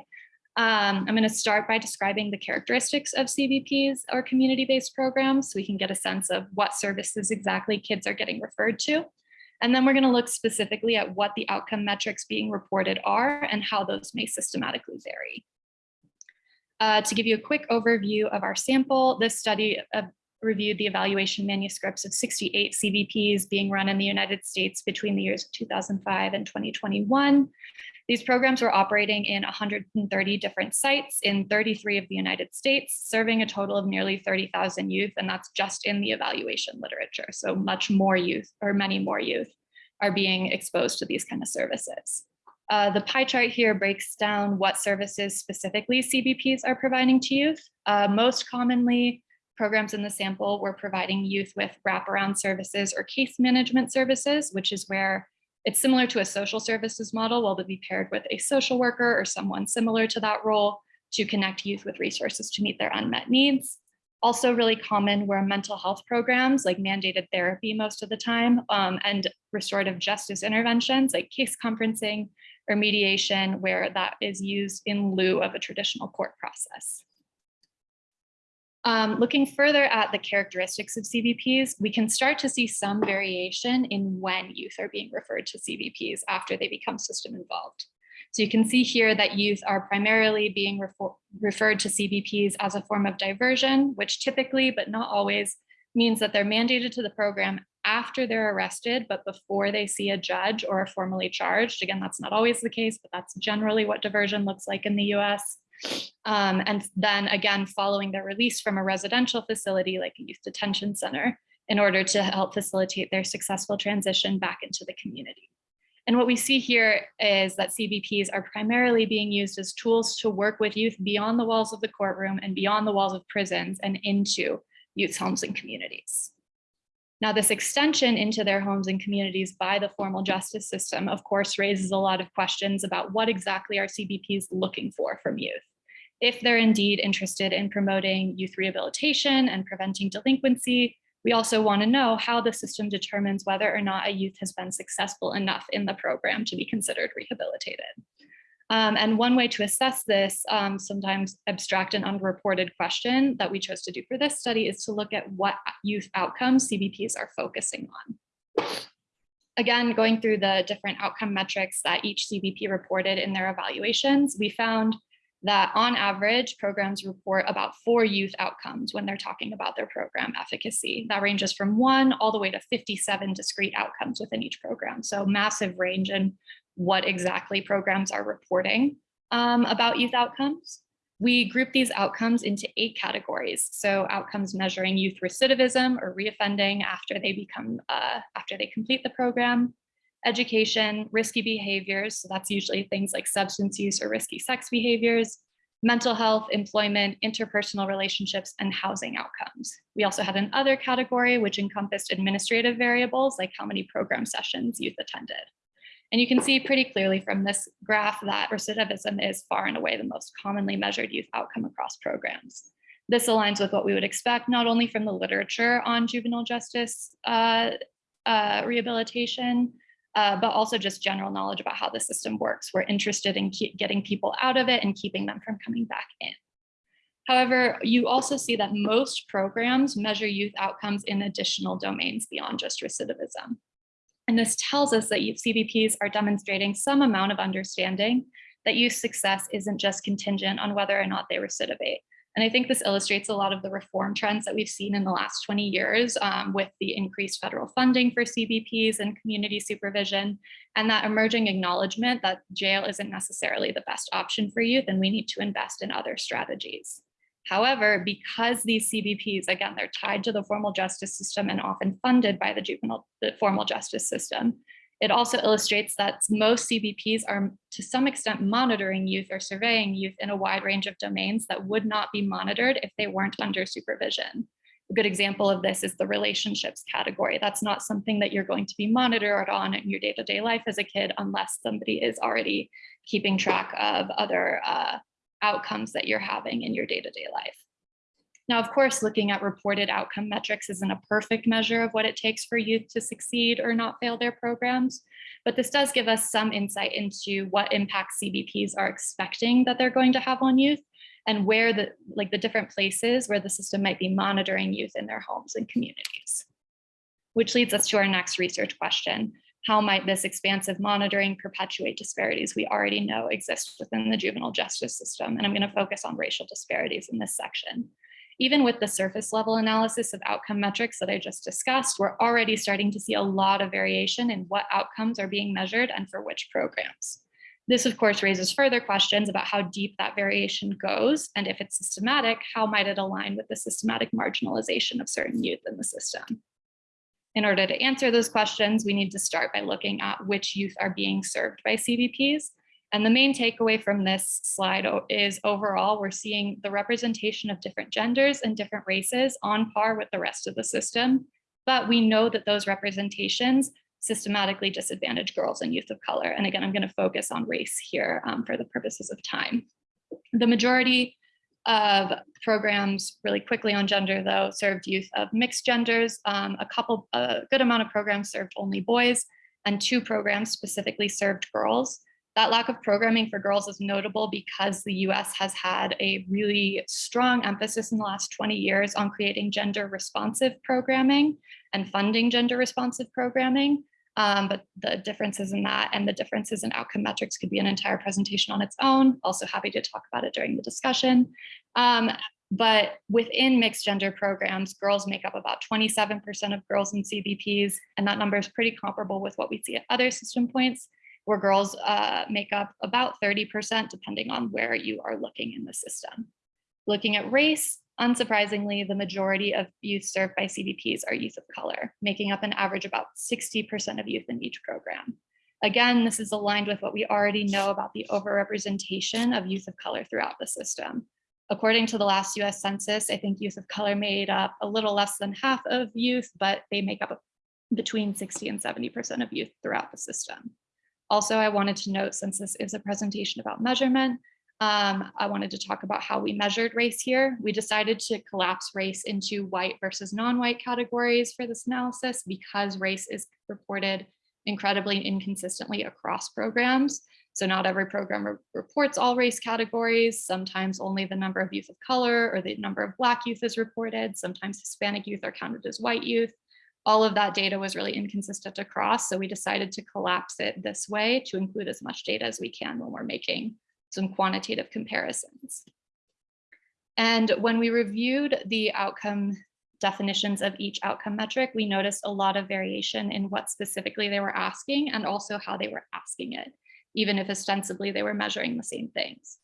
S3: Um, I'm going to start by describing the characteristics of CBPs or community-based programs so we can get a sense of what services exactly kids are getting referred to. And then we're going to look specifically at what the outcome metrics being reported are and how those may systematically vary. Uh, to give you a quick overview of our sample, this study uh, reviewed the evaluation manuscripts of 68 CBPs being run in the United States between the years of 2005 and 2021. These programs were operating in 130 different sites in 33 of the United States, serving a total of nearly 30,000 youth, and that's just in the evaluation literature. So much more youth, or many more youth, are being exposed to these kind of services. Uh, the pie chart here breaks down what services specifically CBPs are providing to youth. Uh, most commonly, programs in the sample were providing youth with wraparound services or case management services, which is where it's similar to a social services model while they'll be paired with a social worker or someone similar to that role to connect youth with resources to meet their unmet needs. Also really common were mental health programs like mandated therapy most of the time um, and restorative justice interventions like case conferencing or mediation where that is used in lieu of a traditional court process. Um, looking further at the characteristics of CBPs, we can start to see some variation in when youth are being referred to CBPs after they become system involved. So you can see here that youth are primarily being refer referred to CBPs as a form of diversion, which typically, but not always, means that they're mandated to the program after they're arrested, but before they see a judge or are formally charged. Again, that's not always the case, but that's generally what diversion looks like in the US. Um, and then again, following their release from a residential facility like a youth detention center in order to help facilitate their successful transition back into the community. And what we see here is that CBPs are primarily being used as tools to work with youth beyond the walls of the courtroom and beyond the walls of prisons and into youth homes and communities. Now, this extension into their homes and communities by the formal justice system, of course, raises a lot of questions about what exactly are CBPs looking for from youth. If they're indeed interested in promoting youth rehabilitation and preventing delinquency, we also want to know how the system determines whether or not a youth has been successful enough in the program to be considered rehabilitated. Um, and one way to assess this um, sometimes abstract and unreported question that we chose to do for this study is to look at what youth outcomes CBPs are focusing on. Again, going through the different outcome metrics that each CBP reported in their evaluations, we found that on average, programs report about four youth outcomes when they're talking about their program efficacy. That ranges from one all the way to 57 discrete outcomes within each program. So massive range in what exactly programs are reporting um, about youth outcomes. We group these outcomes into eight categories. So outcomes measuring youth recidivism or reoffending after they become, uh, after they complete the program, education, risky behaviors. So that's usually things like substance use or risky sex behaviors, mental health, employment, interpersonal relationships, and housing outcomes. We also had another category which encompassed administrative variables like how many program sessions youth attended. And you can see pretty clearly from this graph that recidivism is far and away the most commonly measured youth outcome across programs. This aligns with what we would expect, not only from the literature on juvenile justice uh, uh, rehabilitation, uh, but also just general knowledge about how the system works. We're interested in getting people out of it and keeping them from coming back in. However, you also see that most programs measure youth outcomes in additional domains beyond just recidivism. And this tells us that CBPs are demonstrating some amount of understanding that youth success isn't just contingent on whether or not they recidivate. And I think this illustrates a lot of the reform trends that we've seen in the last 20 years um, with the increased federal funding for CBPs and community supervision, and that emerging acknowledgement that jail isn't necessarily the best option for youth and we need to invest in other strategies. However, because these CBPs, again, they're tied to the formal justice system and often funded by the juvenile the formal justice system, it also illustrates that most CBPs are to some extent monitoring youth or surveying youth in a wide range of domains that would not be monitored if they weren't under supervision. A good example of this is the relationships category. That's not something that you're going to be monitored on in your day-to-day -day life as a kid unless somebody is already keeping track of other uh, outcomes that you're having in your day-to-day -day life. Now, of course, looking at reported outcome metrics isn't a perfect measure of what it takes for youth to succeed or not fail their programs, but this does give us some insight into what impact CBPs are expecting that they're going to have on youth and where the like the different places where the system might be monitoring youth in their homes and communities. Which leads us to our next research question. How might this expansive monitoring perpetuate disparities we already know exist within the juvenile justice system? And I'm gonna focus on racial disparities in this section even with the surface level analysis of outcome metrics that I just discussed, we're already starting to see a lot of variation in what outcomes are being measured and for which programs. This, of course, raises further questions about how deep that variation goes, and if it's systematic, how might it align with the systematic marginalization of certain youth in the system? In order to answer those questions, we need to start by looking at which youth are being served by CBPs and the main takeaway from this slide is overall, we're seeing the representation of different genders and different races on par with the rest of the system. But we know that those representations systematically disadvantage girls and youth of color. And again, I'm gonna focus on race here um, for the purposes of time. The majority of programs really quickly on gender though served youth of mixed genders. Um, a couple, a good amount of programs served only boys and two programs specifically served girls. That lack of programming for girls is notable because the US has had a really strong emphasis in the last 20 years on creating gender responsive programming and funding gender responsive programming. Um, but the differences in that and the differences in outcome metrics could be an entire presentation on its own. Also happy to talk about it during the discussion. Um, but within mixed gender programs, girls make up about 27% of girls in CBPs, and that number is pretty comparable with what we see at other system points, where girls uh, make up about 30%, depending on where you are looking in the system. Looking at race, unsurprisingly, the majority of youth served by CBPs are youth of color, making up an average about 60% of youth in each program. Again, this is aligned with what we already know about the overrepresentation of youth of color throughout the system. According to the last US Census, I think youth of color made up a little less than half of youth, but they make up between 60 and 70% of youth throughout the system. Also, I wanted to note, since this is a presentation about measurement, um, I wanted to talk about how we measured race here. We decided to collapse race into white versus non-white categories for this analysis because race is reported incredibly inconsistently across programs. So not every program re reports all race categories. Sometimes only the number of youth of color or the number of Black youth is reported. Sometimes Hispanic youth are counted as white youth. All of that data was really inconsistent across. So we decided to collapse it this way to include as much data as we can when we're making some quantitative comparisons. And when we reviewed the outcome definitions of each outcome metric, we noticed a lot of variation in what specifically they were asking and also how they were asking it even if ostensibly they were measuring the same things.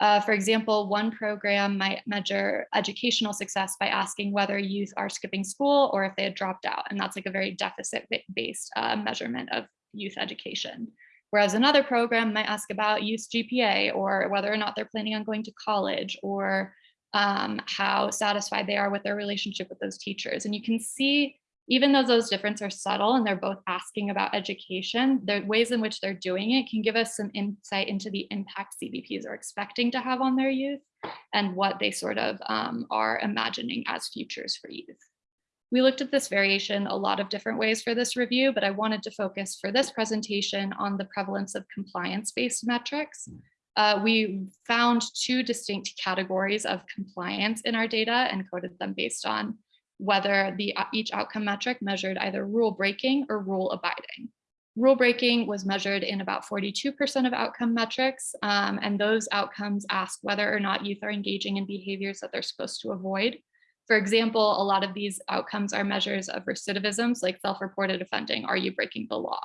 S3: Uh, for example, one program might measure educational success by asking whether youth are skipping school or if they had dropped out. And that's like a very deficit-based uh, measurement of youth education. Whereas another program might ask about youth GPA or whether or not they're planning on going to college or um, how satisfied they are with their relationship with those teachers. And you can see even though those differences are subtle and they're both asking about education, the ways in which they're doing it can give us some insight into the impact CBPs are expecting to have on their youth and what they sort of um, are imagining as futures for youth. We looked at this variation a lot of different ways for this review, but I wanted to focus for this presentation on the prevalence of compliance-based metrics. Uh, we found two distinct categories of compliance in our data and coded them based on whether the uh, each outcome metric measured either rule breaking or rule abiding. Rule breaking was measured in about 42% of outcome metrics, um, and those outcomes ask whether or not youth are engaging in behaviors that they're supposed to avoid. For example, a lot of these outcomes are measures of recidivisms like self-reported offending. Are you breaking the law?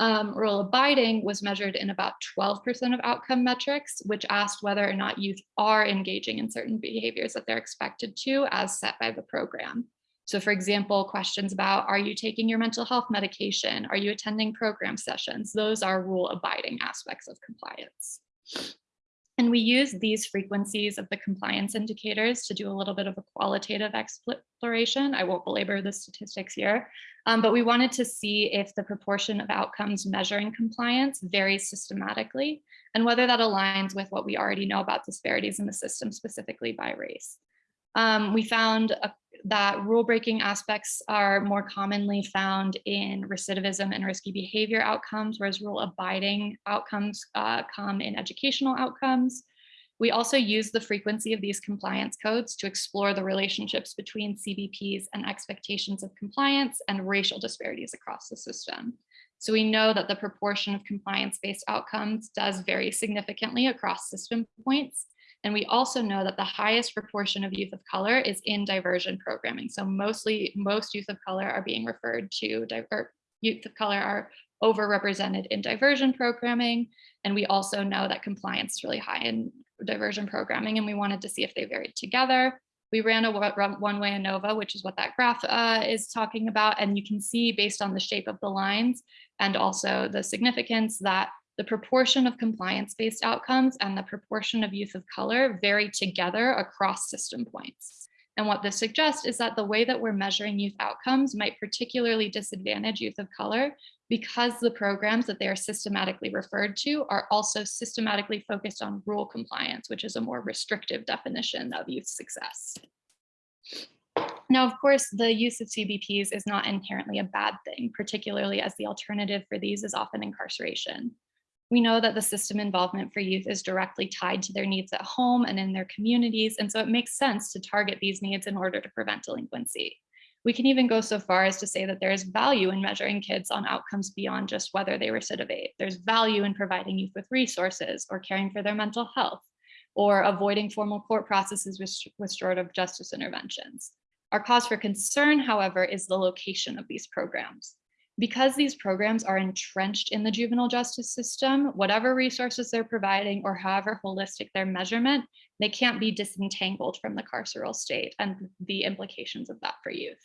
S3: Um, rule abiding was measured in about 12% of outcome metrics, which asked whether or not youth are engaging in certain behaviors that they're expected to as set by the program. So for example, questions about, are you taking your mental health medication? Are you attending program sessions? Those are rule abiding aspects of compliance. And we use these frequencies of the compliance indicators to do a little bit of a qualitative exploration. I won't belabor the statistics here, um, but we wanted to see if the proportion of outcomes measuring compliance varies systematically and whether that aligns with what we already know about disparities in the system, specifically by race. Um, we found a, that rule breaking aspects are more commonly found in recidivism and risky behavior outcomes, whereas rule abiding outcomes uh, come in educational outcomes. We also use the frequency of these compliance codes to explore the relationships between CBPs and expectations of compliance and racial disparities across the system. So we know that the proportion of compliance-based outcomes does vary significantly across system points, and we also know that the highest proportion of youth of color is in diversion programming. So mostly most youth of color are being referred to, or youth of color are overrepresented in diversion programming. And we also know that compliance is really high in diversion programming and we wanted to see if they varied together. We ran a one-way ANOVA, which is what that graph uh, is talking about. And you can see based on the shape of the lines and also the significance that the proportion of compliance-based outcomes and the proportion of youth of color vary together across system points. And what this suggests is that the way that we're measuring youth outcomes might particularly disadvantage youth of color because the programs that they are systematically referred to are also systematically focused on rule compliance, which is a more restrictive definition of youth success. Now, of course, the use of CBPs is not inherently a bad thing, particularly as the alternative for these is often incarceration. We know that the system involvement for youth is directly tied to their needs at home and in their communities, and so it makes sense to target these needs in order to prevent delinquency. We can even go so far as to say that there is value in measuring kids on outcomes beyond just whether they recidivate. There's value in providing youth with resources or caring for their mental health or avoiding formal court processes with restorative justice interventions. Our cause for concern, however, is the location of these programs. Because these programs are entrenched in the juvenile justice system, whatever resources they're providing or however holistic their measurement, they can't be disentangled from the carceral state and the implications of that for youth.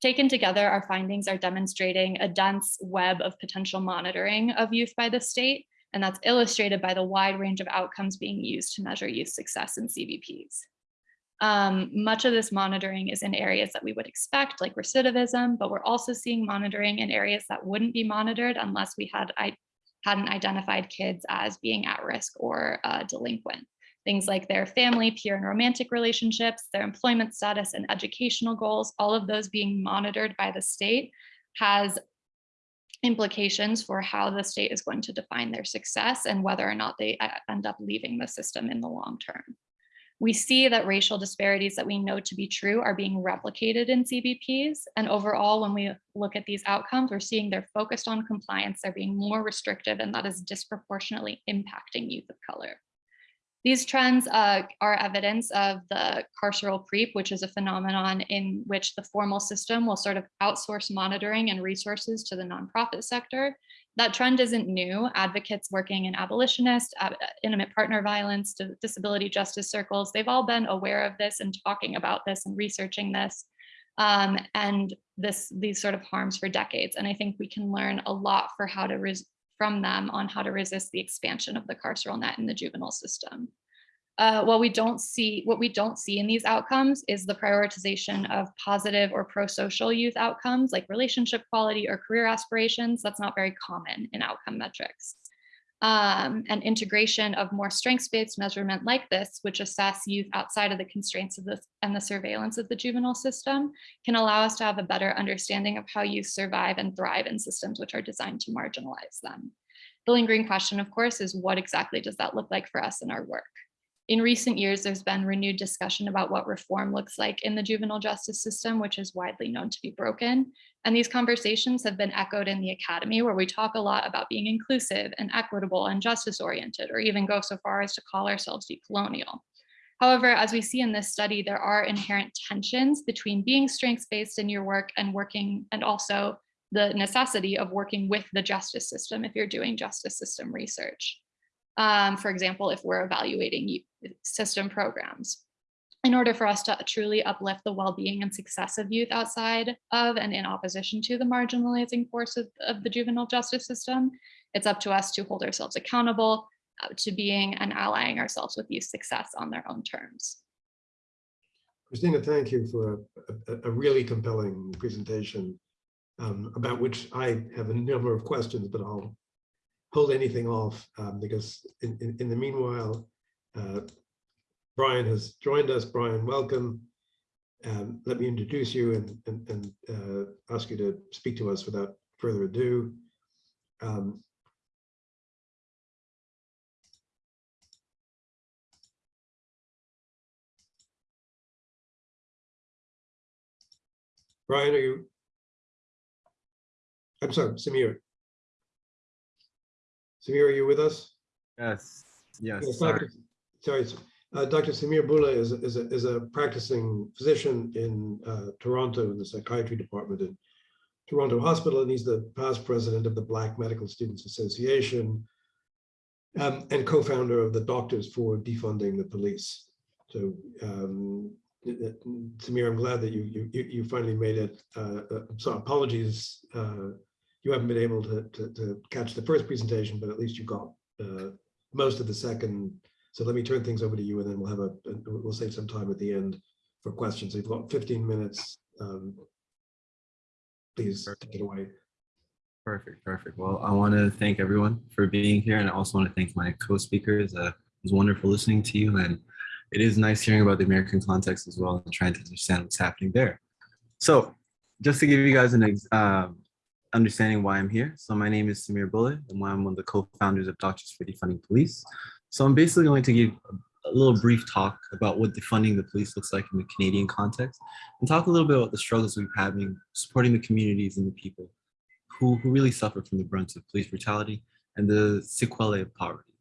S3: Taken together, our findings are demonstrating a dense web of potential monitoring of youth by the state, and that's illustrated by the wide range of outcomes being used to measure youth success in CBPs. Um, much of this monitoring is in areas that we would expect, like recidivism, but we're also seeing monitoring in areas that wouldn't be monitored unless we had I hadn't identified kids as being at risk or uh, delinquent. Things like their family, peer and romantic relationships, their employment status and educational goals, all of those being monitored by the state has implications for how the state is going to define their success and whether or not they uh, end up leaving the system in the long term. We see that racial disparities that we know to be true are being replicated in CBPs. And overall, when we look at these outcomes, we're seeing they're focused on compliance, they're being more restrictive, and that is disproportionately impacting youth of color. These trends uh, are evidence of the carceral creep, which is a phenomenon in which the formal system will sort of outsource monitoring and resources to the nonprofit sector that trend isn't new. Advocates working in abolitionist, uh, intimate partner violence, disability justice circles, they've all been aware of this and talking about this and researching this um, and this these sort of harms for decades. And I think we can learn a lot for how to from them on how to resist the expansion of the carceral net in the juvenile system. Uh, we don't see, what we don't see in these outcomes is the prioritization of positive or pro-social youth outcomes like relationship quality or career aspirations. That's not very common in outcome metrics. Um, and integration of more strengths-based measurement like this, which assess youth outside of the constraints of this and the surveillance of the juvenile system, can allow us to have a better understanding of how youth survive and thrive in systems which are designed to marginalize them. The lingering question, of course, is what exactly does that look like for us in our work? In recent years, there's been renewed discussion about what reform looks like in the juvenile justice system, which is widely known to be broken. And these conversations have been echoed in the academy where we talk a lot about being inclusive and equitable and justice oriented, or even go so far as to call ourselves decolonial. However, as we see in this study, there are inherent tensions between being strengths-based in your work and working, and also the necessity of working with the justice system if you're doing justice system research um, for example, if we're evaluating system programs. In order for us to truly uplift the well-being and success of youth outside of and in opposition to the marginalizing forces of the juvenile justice system, it's up to us to hold ourselves accountable uh, to being and allying ourselves with youth success on their own terms.
S1: Christina, thank you for a, a, really compelling presentation um, about which I have a number of questions, but I'll hold anything off um, because in, in, in, the meanwhile, uh, Brian has joined us. Brian, welcome. Um, let me introduce you and, and, and uh, ask you to speak to us without further ado. Um, Brian, are you? I'm sorry, Samir. Samir, are you with us?
S4: Yes, yes.
S1: yes
S4: sorry.
S1: Dr. Sorry, uh, Dr. Samir Bula is, is, a, is a practicing physician in uh, Toronto in the psychiatry department at Toronto Hospital, and he's the past president of the Black Medical Students Association um, and co-founder of the Doctors for Defunding the Police. So, um, Samir, I'm glad that you you you finally made it. Uh, uh so apologies uh, you haven't been able to, to, to, catch the first presentation, but at least you got uh, most of the second. So let me turn things over to you and then we'll have a, we'll save some time at the end for questions. So you've got 15 minutes. Um, please
S4: perfect.
S1: take it away.
S4: Perfect, perfect. Well, I want to thank everyone for being here. And I also want to thank my co-speakers. Uh, it was wonderful listening to you. And it is nice hearing about the American context as well and trying to understand what's happening there. So just to give you guys an um, understanding why I'm here. So my name is Samir Bullet, and I'm one of the co-founders of Doctors for Defunding Police. So I'm basically going to give a little brief talk about what defunding the police looks like in the Canadian context, and talk a little bit about the struggles we've had in supporting the communities and the people who, who really suffer from the brunt of police brutality and the sequelae of poverty.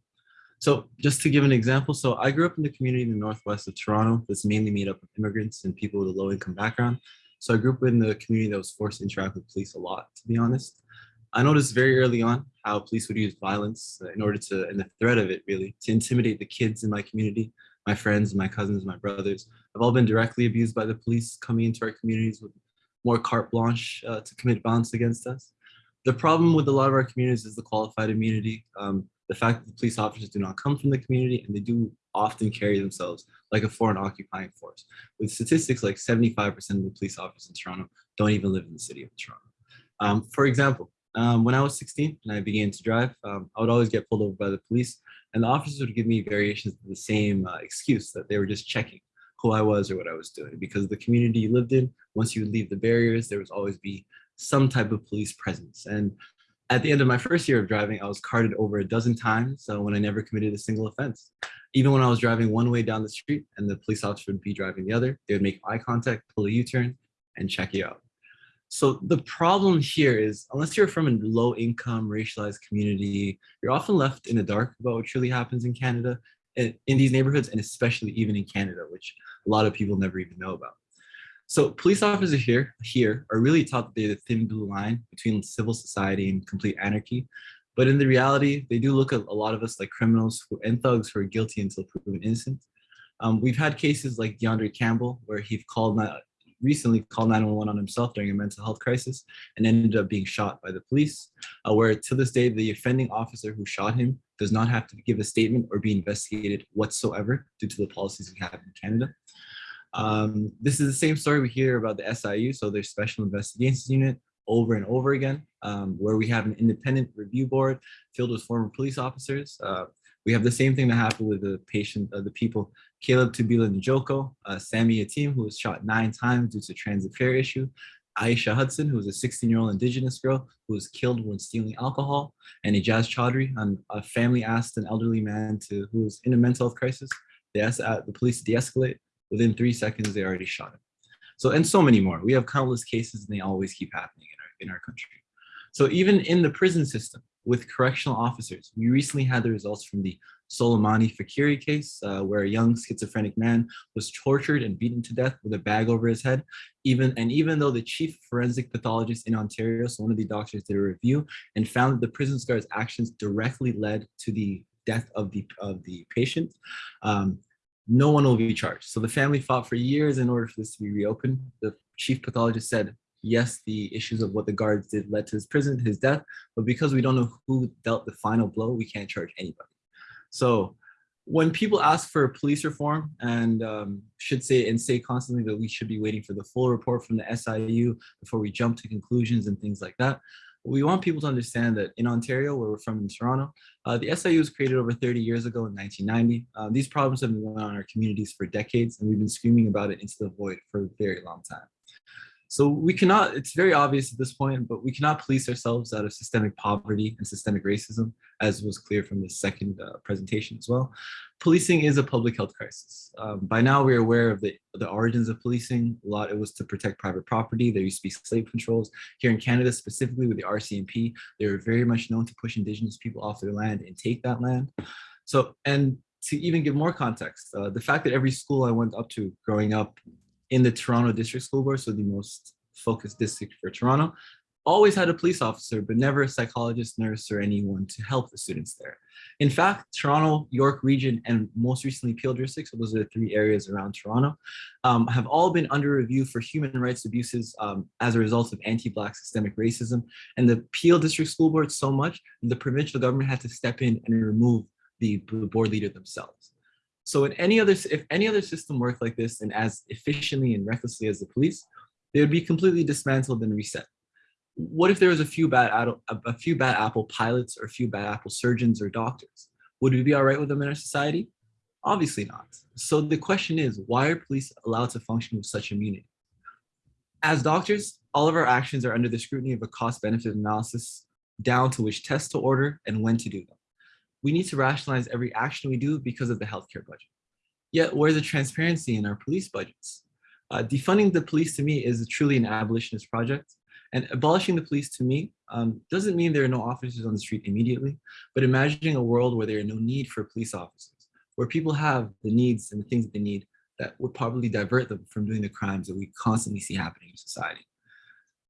S4: So just to give an example, so I grew up in the community in the northwest of Toronto that's mainly made up of immigrants and people with a low income background. So I grew up in the community that was forced to interact with police a lot, to be honest. I noticed very early on how police would use violence in order to, and the threat of it really, to intimidate the kids in my community. My friends, my cousins, my brothers I've all been directly abused by the police coming into our communities with more carte blanche uh, to commit violence against us. The problem with a lot of our communities is the qualified immunity. Um, the fact that the police officers do not come from the community and they do often carry themselves like a foreign occupying force. With statistics like 75% of the police officers in Toronto don't even live in the city of Toronto. Um, for example, um, when I was 16 and I began to drive, um, I would always get pulled over by the police and the officers would give me variations of the same uh, excuse that they were just checking who I was or what I was doing because the community you lived in, once you would leave the barriers, there was always be some type of police presence. And at the end of my first year of driving, I was carded over a dozen times uh, when I never committed a single offense. Even when I was driving one way down the street and the police officer would be driving the other, they would make eye contact, pull a U-turn, and check you out. So the problem here is, unless you're from a low income racialized community, you're often left in the dark about what truly happens in Canada, in these neighborhoods, and especially even in Canada, which a lot of people never even know about. So police officers here, here are really taught that they're the thin blue line between civil society and complete anarchy. But in the reality, they do look at a lot of us like criminals who, and thugs who are guilty until proven innocent. Um, we've had cases like D'Andre Campbell, where he called recently called 911 on himself during a mental health crisis and ended up being shot by the police, uh, where to this day, the offending officer who shot him does not have to give a statement or be investigated whatsoever due to the policies we have in Canada. Um, this is the same story we hear about the SIU, so their Special Investigations Unit, over and over again, um, where we have an independent review board filled with former police officers. Uh, we have the same thing that happened with the patient, uh, the people, Caleb Tubila Njoko, uh, Sammy Yatim, who was shot nine times due to transit fare issue, Eishia Hudson, who was a 16-year-old indigenous girl who was killed when stealing alcohol, and Ejaz Choudry, um, a family asked an elderly man to who was in a mental health crisis. They asked uh, the police to de-escalate. Within three seconds, they already shot him. So, and so many more. We have countless cases and they always keep happening in our, in our country. So even in the prison system with correctional officers, we recently had the results from the Soleimani Faqiri case, uh, where a young schizophrenic man was tortured and beaten to death with a bag over his head. Even And even though the chief forensic pathologist in Ontario, so one of the doctors did a review and found that the prison guard's actions directly led to the death of the, of the patient, um, no one will be charged. So the family fought for years in order for this to be reopened. The chief pathologist said, yes, the issues of what the guards did led to his prison, his death, but because we don't know who dealt the final blow, we can't charge anybody. So when people ask for police reform and um, should say and say constantly that we should be waiting for the full report from the SIU before we jump to conclusions and things like that, we want people to understand that in Ontario, where we're from in Toronto, uh, the SIU was created over 30 years ago in 1990. Uh, these problems have been going on in our communities for decades, and we've been screaming about it into the void for a very long time. So we cannot, it's very obvious at this point, but we cannot police ourselves out of systemic poverty and systemic racism, as was clear from the second uh, presentation as well. Policing is a public health crisis. Um, by now we're aware of the, the origins of policing. A lot, it was to protect private property. There used to be slave controls. Here in Canada, specifically with the RCMP, they were very much known to push indigenous people off their land and take that land. So, and to even give more context, uh, the fact that every school I went up to growing up in the Toronto District School Board, so the most focused district for Toronto, always had a police officer, but never a psychologist, nurse, or anyone to help the students there. In fact, Toronto, York region, and most recently Peel district, so those are the three areas around Toronto, um, have all been under review for human rights abuses um, as a result of anti-Black systemic racism. And the Peel District School Board so much, the provincial government had to step in and remove the board leader themselves. So in any other, if any other system worked like this and as efficiently and recklessly as the police, they would be completely dismantled and reset. What if there was a few bad, a few bad apple pilots or a few bad apple surgeons or doctors? Would we be all right with them in our society? Obviously not. So the question is, why are police allowed to function with such immunity? As doctors, All of our actions are under the scrutiny of a cost benefit analysis down to which tests to order and when to do them. We need to rationalize every action we do because of the healthcare budget. Yet where's the transparency in our police budgets? Uh, defunding the police to me is truly an abolitionist project. And abolishing the police to me um, doesn't mean there are no officers on the street immediately, but imagining a world where there are no need for police officers, where people have the needs and the things that they need that would probably divert them from doing the crimes that we constantly see happening in society.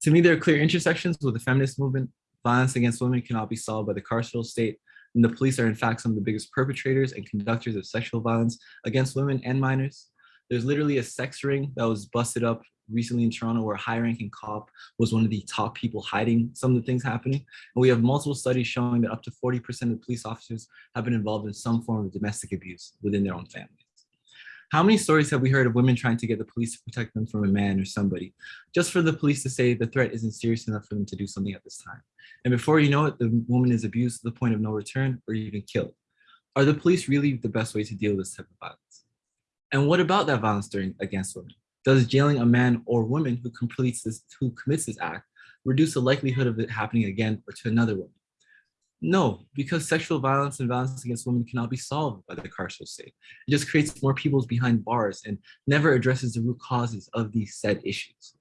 S4: To me, there are clear intersections with the feminist movement. Violence against women cannot be solved by the carceral state, and the police are in fact some of the biggest perpetrators and conductors of sexual violence against women and minors. There's literally a sex ring that was busted up recently in Toronto where a high-ranking cop was one of the top people hiding some of the things happening. And we have multiple studies showing that up to 40% of police officers have been involved in some form of domestic abuse within their own families. How many stories have we heard of women trying to get the police to protect them from a man or somebody, just for the police to say the threat isn't serious enough for them to do something at this time? And before you know it, the woman is abused to the point of no return or even killed. Are the police really the best way to deal with this type of violence? And what about that violence during against women? Does jailing a man or woman who completes this, who commits this act, reduce the likelihood of it happening again or to another woman? No, because sexual violence and violence against women cannot be solved by the carceral state. It just creates more people behind bars and never addresses the root causes of these said issues.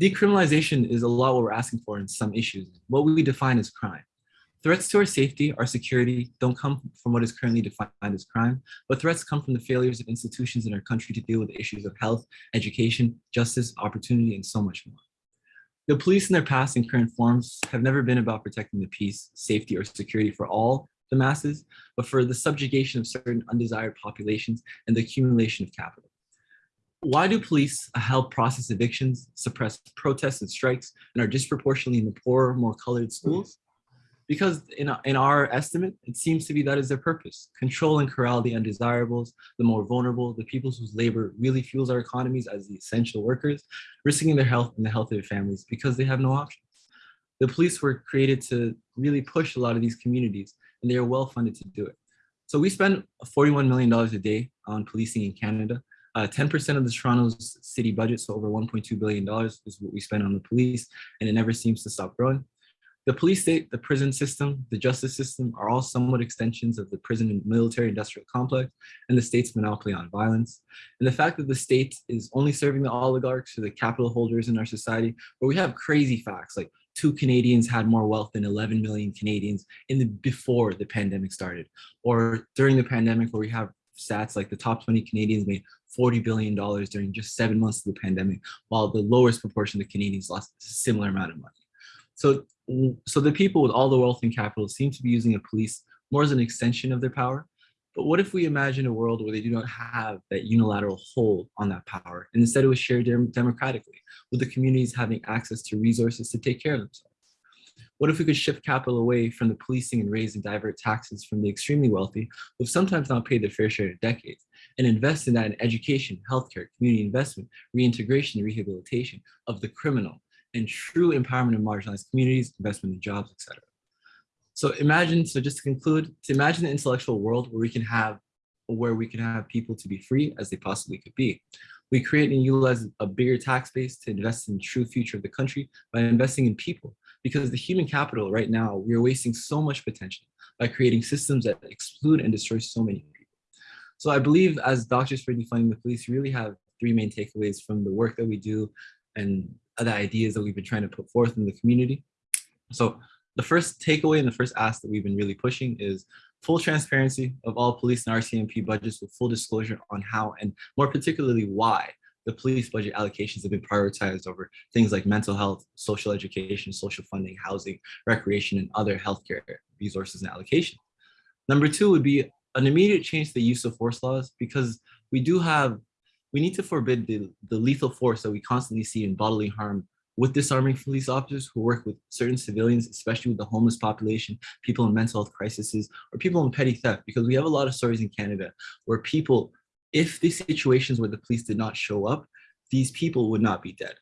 S4: Decriminalization is a lot what we're asking for in some issues, what we define as crime. Threats to our safety, our security, don't come from what is currently defined as crime, but threats come from the failures of institutions in our country to deal with issues of health, education, justice, opportunity, and so much more. The police in their past and current forms have never been about protecting the peace, safety, or security for all the masses, but for the subjugation of certain undesired populations and the accumulation of capital. Why do police help process evictions, suppress protests and strikes, and are disproportionately in the poorer, more colored schools? Because in, in our estimate, it seems to be that is their purpose. Control and corral the undesirables, the more vulnerable, the people whose labor really fuels our economies as the essential workers, risking their health and the health of their families because they have no options. The police were created to really push a lot of these communities and they are well funded to do it. So we spend $41 million a day on policing in Canada. 10% uh, of the Toronto's city budget, so over $1.2 billion is what we spend on the police, and it never seems to stop growing. The police state, the prison system, the justice system are all somewhat extensions of the prison and military industrial complex and the state's monopoly on violence. And the fact that the state is only serving the oligarchs or the capital holders in our society, where we have crazy facts like two Canadians had more wealth than 11 million Canadians in the before the pandemic started, or during the pandemic where we have stats like the top 20 Canadians made $40 billion during just seven months of the pandemic, while the lowest proportion of Canadians lost a similar amount of money. So, so the people with all the wealth and capital seem to be using the police more as an extension of their power. But what if we imagine a world where they do not have that unilateral hold on that power, and instead it was shared democratically, with the communities having access to resources to take care of themselves? What if we could shift capital away from the policing and raise and divert taxes from the extremely wealthy, who have sometimes not paid their fair share in decades, and invest in that in education, healthcare, community investment, reintegration, rehabilitation of the criminal, and true empowerment of marginalized communities, investment in jobs, etc. So imagine, so just to conclude, to imagine the intellectual world where we can have, where we can have people to be free as they possibly could be. We create and utilize a bigger tax base to invest in the true future of the country by investing in people. Because the human capital right now, we are wasting so much potential by creating systems that exclude and destroy so many people. So I believe as Doctors for Defunding the Police we really have three main takeaways from the work that we do and the ideas that we've been trying to put forth in the community. So the first takeaway and the first ask that we've been really pushing is full transparency of all police and RCMP budgets with full disclosure on how and more particularly why the police budget allocations have been prioritized over things like mental health, social education, social funding, housing, recreation, and other healthcare resources and allocation. Number two would be an immediate change to the use of force laws because we do have we need to forbid the, the lethal force that we constantly see in bodily harm with disarming police officers who work with certain civilians, especially with the homeless population, people in mental health crises, or people in petty theft, because we have a lot of stories in Canada where people, if the situations where the police did not show up, these people would not be dead.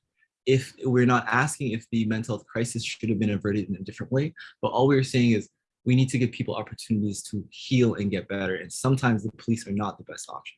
S4: If we're not asking if the mental health crisis should have been averted in a different way, but all we're saying is we need to give people opportunities to heal and get better. And sometimes the police are not the best option.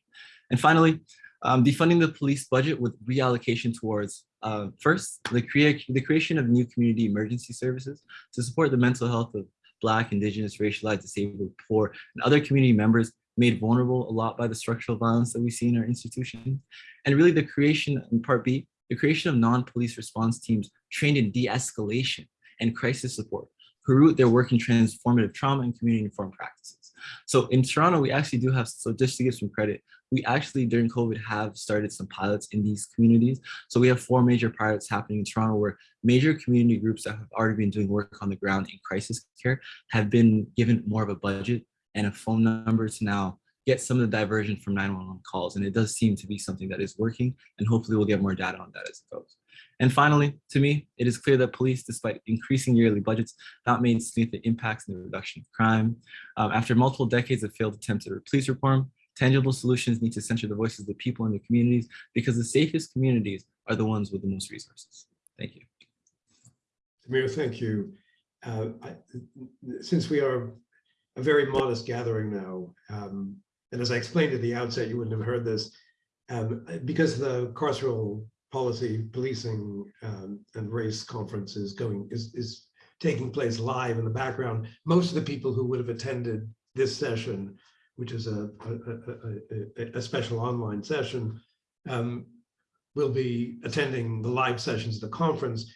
S4: And finally, um, defunding the police budget with reallocation towards Uh, first, the, crea the creation of new community emergency services to support the mental health of Black, Indigenous, racialized, disabled, poor, and other community members made vulnerable a lot by the structural violence that we see in our institutions. And really the creation, in part B, the creation of non-police response teams trained in de-escalation and crisis support who root their work in transformative trauma and community informed practices. So in Toronto, we actually do have, so just to give some credit, we actually during COVID have started some pilots in these communities. So we have four major pilots happening in Toronto where major community groups that have already been doing work on the ground in crisis care have been given more of a budget and a phone number to now get some of the diversion from 911 calls. And it does seem to be something that is working and hopefully we'll get more data on that as it goes. And finally, to me, it is clear that police, despite increasing yearly budgets, not made significant impacts in the reduction of crime. Um, after multiple decades of failed attempts at police reform, tangible solutions need to center the voices of the people in the communities because the safest communities are the ones with the most resources. Thank you.
S1: Tamir, thank you. Uh, I, since we are a very modest gathering now, um, and as I explained at the outset, you wouldn't have heard this, um, because the carceral policy policing um, and race conference is going is is taking place live in the background. Most of the people who would have attended this session, which is a a, a, a special online session, um, will be attending the live sessions of the conference.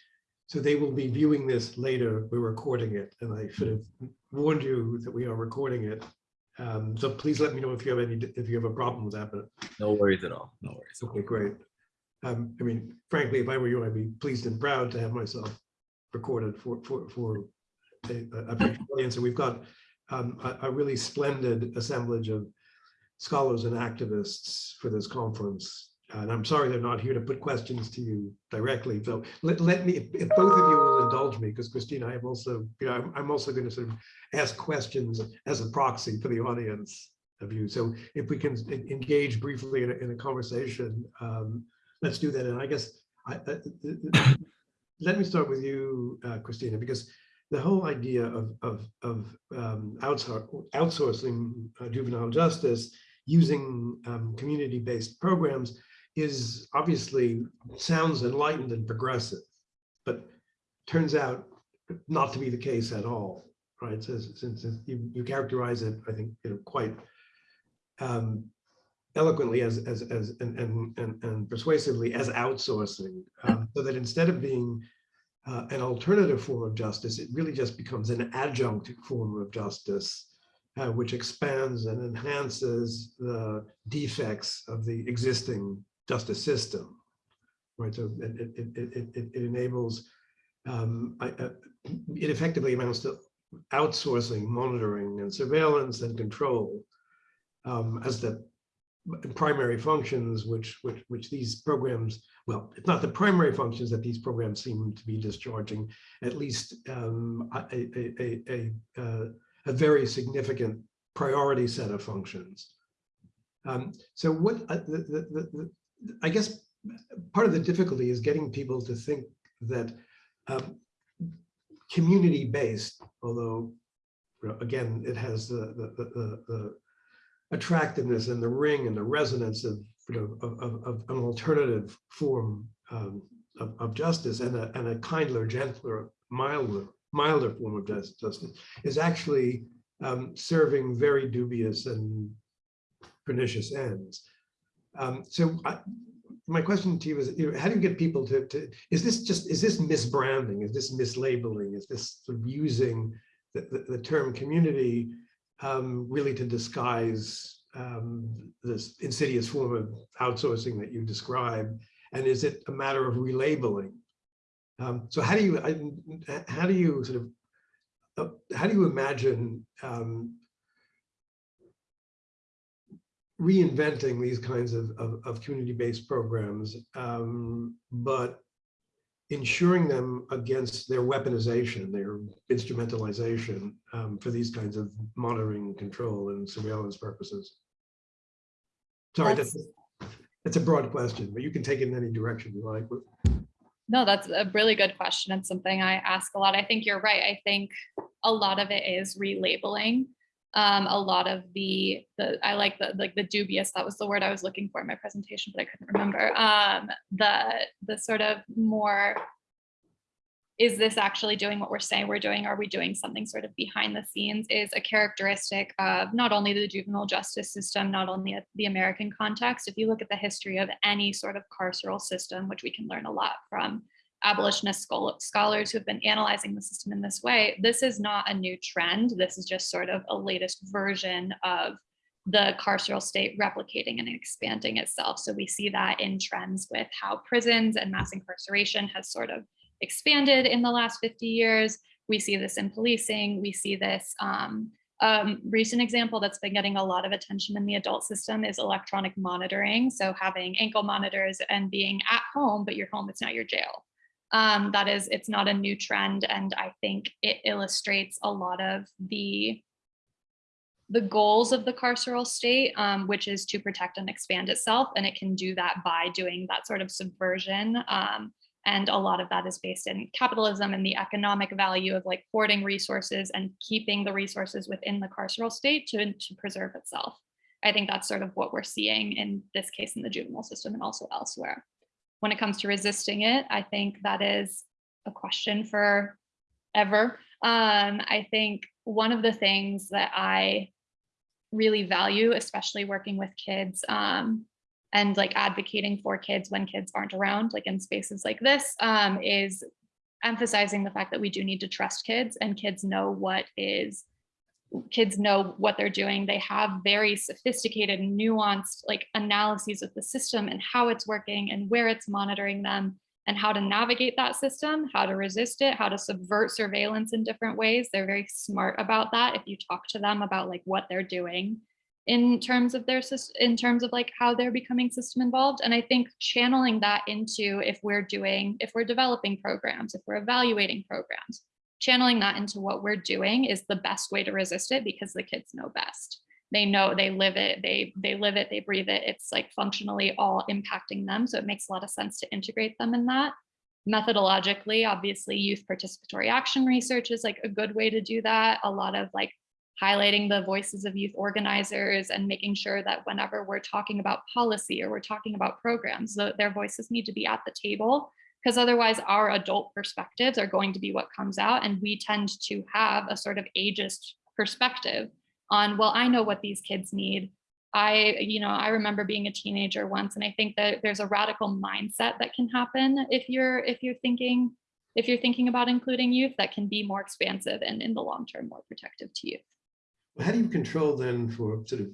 S1: So they will be viewing this later. We're recording it, and I should have warned you that we are recording it. Um, so please let me know if you have any if you have a problem with that. But
S4: no worries at all. No worries.
S1: Okay, great. Um, I mean, frankly, if I were you, I'd be pleased and proud to have myself recorded for for for a, a audience. And we've got um, a, a, really splendid assemblage of scholars and activists for this conference. And I'm sorry they're not here to put questions to you directly. So let, let me, if, if both of you will indulge me, because Christina, I have also, you know, I'm, I'm also going to sort of ask questions as a proxy for the audience of you. So if we can engage briefly in a, in a conversation, um, let's do that. And I guess I, uh, let me start with you, uh, Christina, because the whole idea of, of, of um, outsourcing uh, juvenile justice using um, community-based programs is obviously sounds enlightened and progressive, but turns out not to be the case at all, right? Since, since you, you characterize it, I think, you know, quite um, eloquently as as as and and and, and persuasively as outsourcing, um, so that instead of being uh, an alternative form of justice, it really just becomes an adjunct form of justice, uh, which expands and enhances the defects of the existing justice system, right? So it, it, it, it, it enables, um, I, uh, it effectively amounts to outsourcing monitoring and surveillance and control um, as the primary functions which, which, which these programs, well, it's not the primary functions that these programs seem to be discharging, at least um, a, a, a, a, uh, a very significant priority set of functions. Um, so what uh, the, the, the, I guess part of the difficulty is getting people to think that um, community-based, although again, it has the, the, attractiveness and the ring and the resonance of, you know, of, of, of an alternative form um, of, of, justice and a, and a kindler, gentler, milder, milder form of justice is actually um, serving very dubious and pernicious ends. Um, so I, my question to you is, you know, how do you get people to, to, is this just, is this misbranding? Is this mislabeling? Is this sort of using the, the, the term community um, really to disguise um, this insidious form of outsourcing that you described? And is it a matter of relabeling? Um, so how do you, how do you sort of, uh, how do you imagine um, reinventing these kinds of, of, of community-based programs, um, but ensuring them against their weaponization, their instrumentalization um, for these kinds of monitoring, control, and surveillance purposes. Sorry, that's, that's, that's a broad question, but you can take it in any direction you like.
S3: No, that's a really good question. It's something I ask a lot. I think you're right. I think a lot of it is relabeling um, a lot of the, the I like the like the dubious, that was the word I was looking for in my presentation, but I couldn't remember. Um, the the sort of more is this actually doing what we're saying we're doing? Are we doing something sort of behind the scenes is a characteristic of not only the juvenile justice system, not only the American context. If you look at the history of any sort of carceral system, which we can learn a lot from abolitionist scholars who have been analyzing the system in this way, this is not a new trend. This is just sort of a latest version of the carceral state replicating and expanding itself. So we see that in trends with how prisons and mass incarceration has sort of expanded in the last 50 years. We see this in policing. We see this um, um, recent example that's been getting a lot of attention in the adult system is electronic monitoring. So having ankle monitors and being at home, but your home is not your jail. Um, that is, it's not a new trend. And I think it illustrates a lot of the the goals of the carceral state, um, which is to protect and expand itself. And it can do that by doing that sort of subversion um, and a lot of that is based in capitalism and the economic value of like hoarding resources and keeping the resources within the carceral state to, to preserve itself. I think that's sort of what we're seeing in this case in the juvenile system and also elsewhere. When it comes to resisting it, I think that is a question for ever. Um, I think one of the things that I really value, especially working with kids, um, and like advocating for kids when kids aren't around, like in spaces like this, um, is emphasizing the fact that we do need to trust kids and kids know what is, kids know what they're doing. They have very sophisticated, nuanced like analyses of the system and how it's working and where it's monitoring them and how to navigate that system, how to resist it, how to subvert surveillance in different ways. They're very smart about that. If you talk to them about like what they're doing, in terms of their in terms of like how they're becoming system involved and i think channeling that into if we're doing if we're developing programs if we're evaluating programs channeling that into what we're doing is the best way to resist it because the kids know best. They know they live it they they live it they breathe it. It's like functionally all impacting them so it makes a lot of sense to integrate them in that. Methodologically obviously youth participatory action research is like a good way to do that. A lot of like highlighting the voices of youth organizers and making sure that whenever we're talking about policy or we're talking about programs, the, their voices need to be at the table because otherwise our adult perspectives are going to be what comes out and we tend to have a sort of ageist perspective on, well, I know what these kids need. I, you know, I remember being a teenager once, and I think that there's a radical mindset that can happen if you're if you're thinking if you're thinking about including youth that can be more expansive and in the long term more protective to youth.
S1: How do you control then for sort of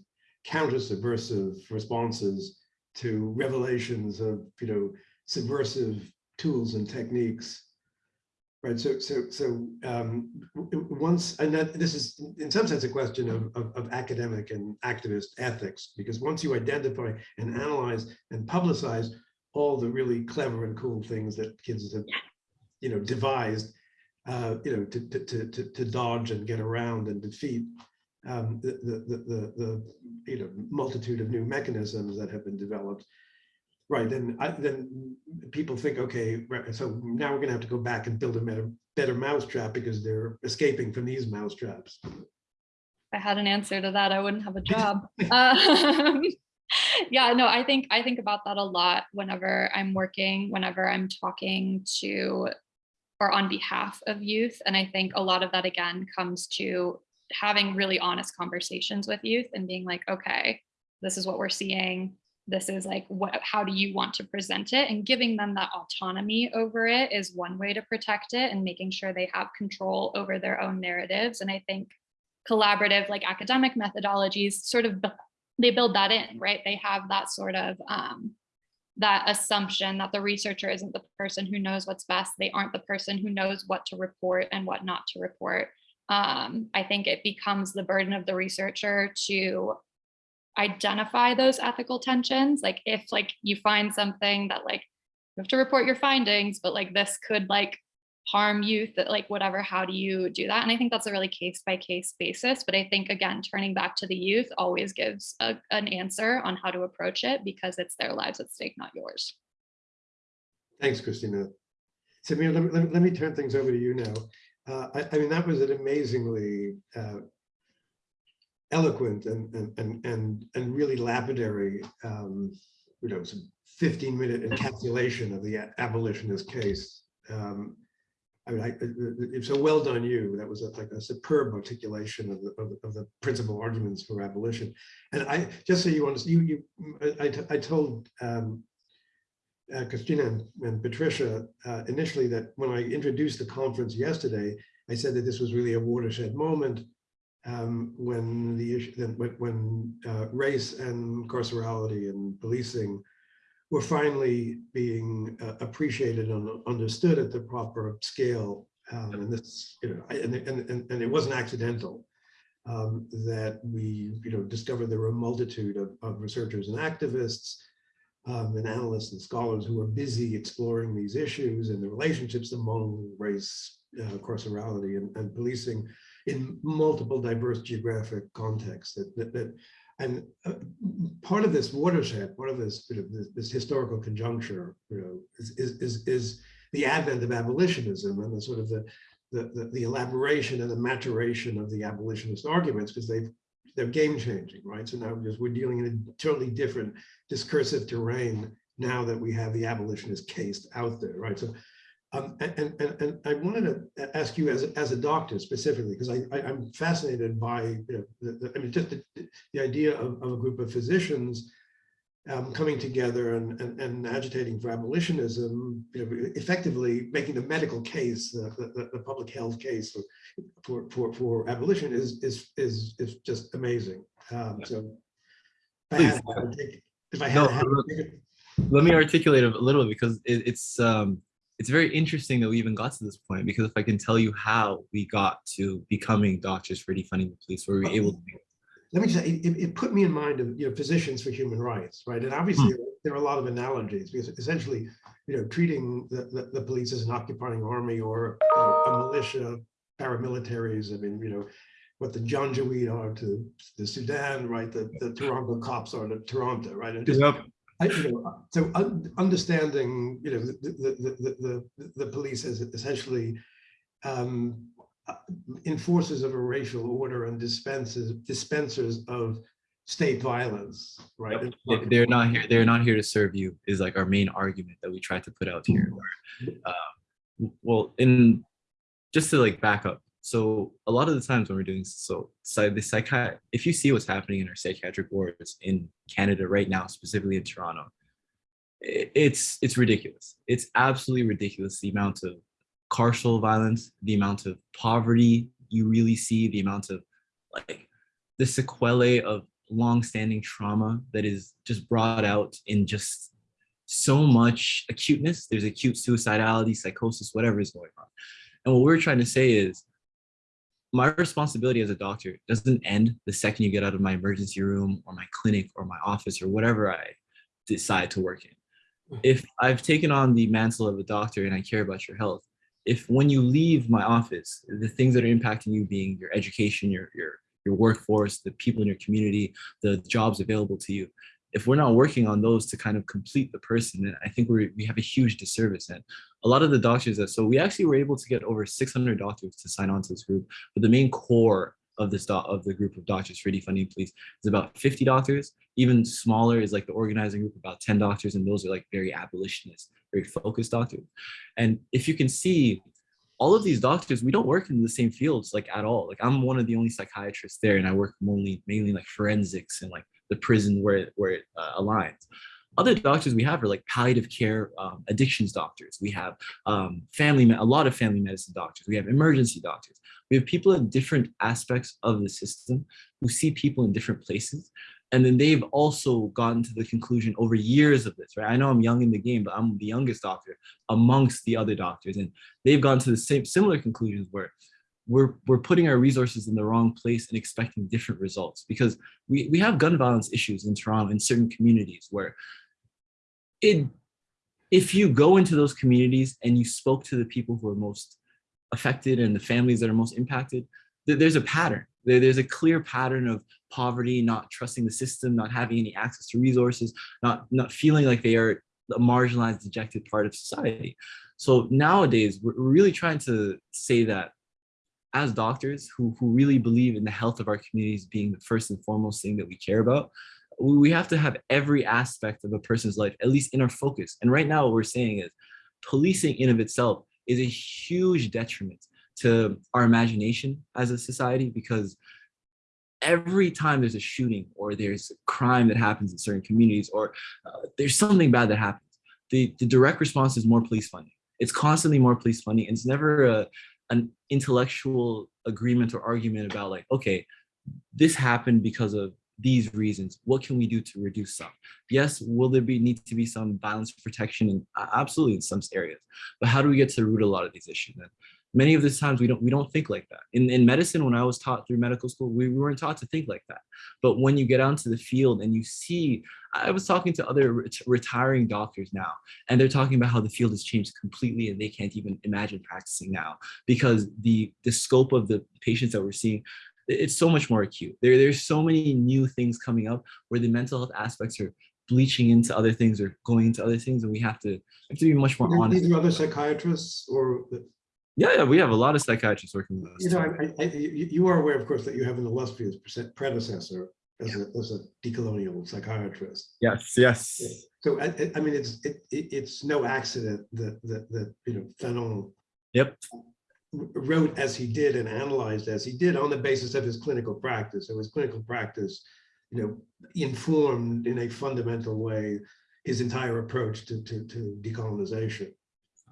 S1: counter subversive responses to revelations of, you know, subversive tools and techniques? Right. So, so, so um, once, and that this is in some sense a question of, of, of academic and activist ethics, because once you identify and analyze and publicize all the really clever and cool things that kids have, you know, devised, uh, you know, to, to, to, to dodge and get around and defeat, um, the, the, the, the, you know, multitude of new mechanisms that have been developed. Right, then, I, then people think, okay, right, so now we're gonna have to go back and build a better, better mousetrap because they're escaping from these mousetraps.
S3: If I had an answer to that, I wouldn't have a [LAUGHS] job. um, [LAUGHS] yeah, no, I think I think about that a lot whenever I'm working, whenever I'm talking to or on behalf of youth. And I think a lot of that again comes to having really honest conversations with youth and being like, okay, this is what we're seeing. This is like, what, how do you want to present it? And giving them that autonomy over it is one way to protect it and making sure they have control over their own narratives. And I think collaborative, like academic methodologies sort of, they build that in, right? They have that sort of, um, that assumption that the researcher isn't the person who knows what's best. They aren't the person who knows what to report and what not to report um, I think it becomes the burden of the researcher to identify those ethical tensions. Like if like you find something that like you have to report your findings, but like this could like harm youth that like whatever, how do you do that? And I think that's a really case by case basis. But I think again, turning back to the youth always gives a, an answer on how to approach it because it's their lives at stake, not yours.
S1: Thanks, Christina. Samir, let me, let me turn things over to you now. Uh, I, I, mean, that was an amazingly uh, eloquent and, and, and, and, really lapidary, um, you know, some 15 minute encapsulation of the abolitionist case. Um, I mean, I, so well done you. That was a- like a superb articulation of the, of the, of the principal arguments for abolition. And I, just so you understand, you, you, I, I told um, uh, Christina and- and Patricia uh, initially that when I introduced the conference yesterday, I said that this was really a watershed moment um, when the issue, then when, when uh, race and carcerality and policing were finally being uh, appreciated and understood at the proper scale. Um, and this, you know, I- and, and, and, and it wasn't accidental um, that we, you know, discovered there were a multitude of, of researchers and activists um, and analysts and scholars who were busy exploring these issues and the relationships among race, uh, carcerality and, and policing in multiple diverse geographic contexts that, that, that and uh, part of this watershed, part of this, you know, this, this historical conjuncture, you know, is, is, is, is the advent of abolitionism and the sort of the, the, the, the elaboration and the maturation of the abolitionist arguments because they've they're game changing, right? So now we're dealing in a totally different discursive terrain now that we have the abolitionist case out there, right? So, um, and, and, and, I wanted to ask you as, a- as a doctor specifically, because I, I, I'm fascinated by, you know, the, the, I mean, just the, the idea of, of a group of physicians um, coming together and, and, and agitating for abolitionism, you know, effectively making the medical case, the, the, the public health case for, for, for, for abolition is, is, is, is just amazing. Um, so if I had to have a take- if I had
S4: No,
S1: to have a
S4: look,
S1: take-
S4: let me articulate a little bit because it, it's um it's very interesting that we even got to this point because if I can tell you how we got to becoming doctors for defunding the police, where we were oh. able to
S1: let me just say, it, it- put me in mind of, you know, physicians for human rights, right? And obviously, hmm. there are a lot of analogies because essentially, you know, treating the, the, the police as an occupying army or you know, a militia, paramilitaries, I mean, you know, what the Janjaweed are to the Sudan, right? The, the Toronto cops are to Toronto, right? And just I, you know, so un- understanding, you know, the, the, the, the, the, the police as essentially um, uh, enforcers of a racial order and dispensers, dispensers of state violence, right? And-
S4: They- They're not here. They're not here to serve you. Is like our main argument that we try to put out here. where, uh, well, in just to like back up. So a lot of the times when we're doing so, so the psychi if you see what's happening in our psychiatric wards in Canada right now, specifically in Toronto, it's it's ridiculous. It's absolutely ridiculous the amount of carceral violence, the amount of poverty you really see, the amount of like the sequelae of long-standing trauma that is just brought out in just so much acuteness. There's acute suicidality, psychosis, whatever is going on. And what we're trying to say is my responsibility as a doctor doesn't end the second you get out of my emergency room or my clinic or my office or whatever I decide to work in. Mm-hmm. If I've taken on the mantle of a doctor and I care about your health, if when you leave my office, the things that are impacting you being your education, your your your workforce, the people in your community, the jobs available to you, if we're not working on those to kind of complete the person, then I think we we have a huge disservice. And a lot of the doctors that so we actually were able to get over 600 doctors to sign on to this group, but the main core of this of the group of doctors for defunding police is about 50 doctors. Even smaller is like the organizing group, about 10 doctors, and those are like very abolitionist, very focused doctors. And if you can see, all of these doctors, we don't work in the same fields like at all. Like I'm one of the only psychiatrists there, and I work mainly mainly like forensics and like the prison where it, where it uh, aligns. Other doctors we have are like palliative care, um, addictions doctors. We have um, family, a lot of family medicine doctors. We have emergency doctors. We have people in different aspects of the system who see people in different places. And then they've also gotten to the conclusion over years of this, right? I know I'm young in the game, but I'm the youngest doctor amongst the other doctors. And they've gone to the same similar conclusions where we're we're putting our resources in the wrong place and expecting different results because we we have gun violence issues in Toronto in certain communities where it if you go into those communities and you spoke to the people who are most affected and the families that are most impacted there's a pattern. There's a clear pattern of poverty not trusting the system not having any access to resources not not feeling like they are a marginalized dejected part of society. So nowadays we're we're really trying to say that as doctors who, who really believe in the health of our communities being the first and foremost thing that we care about, we have to have every aspect of a person's life, at least in our focus. And right now what we're saying is policing in of itself is a huge detriment to our imagination as a society because every time there's a shooting or there's a crime that happens in certain communities or uh, there's something bad that happens, the, the direct response is more police funding. It's constantly more police funding. And it's never a, an intellectual agreement or argument about like, okay, this happened because of these reasons. What can we do to reduce some? Yes, will there be need to be some violence protection? Absolutely in some areas. But how do we get to the root of a lot of these issues? And many of these times we don't we don't think like that. In, in medicine, when I was taught through medical school, we, we weren't taught to think like that. But when you get onto the field and you see, I was talking to other ret retiring doctors now, and they're talking about how the field has changed completely and they can't even imagine practicing now because the the scope of the patients that we're seeing it's so much more acute. There, there's so many new things coming up where the mental health aspects are bleaching into other things or going into other things, and we have to have to be much more honest.
S1: These are other psychiatrists or,
S4: Yeah, yeah, we have a lot of psychiatrists working with us.
S1: you know. I, I, you you are aware, of course, that you have an illustrious predecessor as a, as a decolonial psychiatrist.
S4: Yes, yes.
S1: So I, I- I mean, it's, it, it- it's no accident that, that, that, you know, Fanon
S4: Yep.
S1: wrote as he did and analyzed as he did on the basis of his clinical practice. So his clinical practice, you know, informed in a fundamental way his entire approach to, to, to decolonization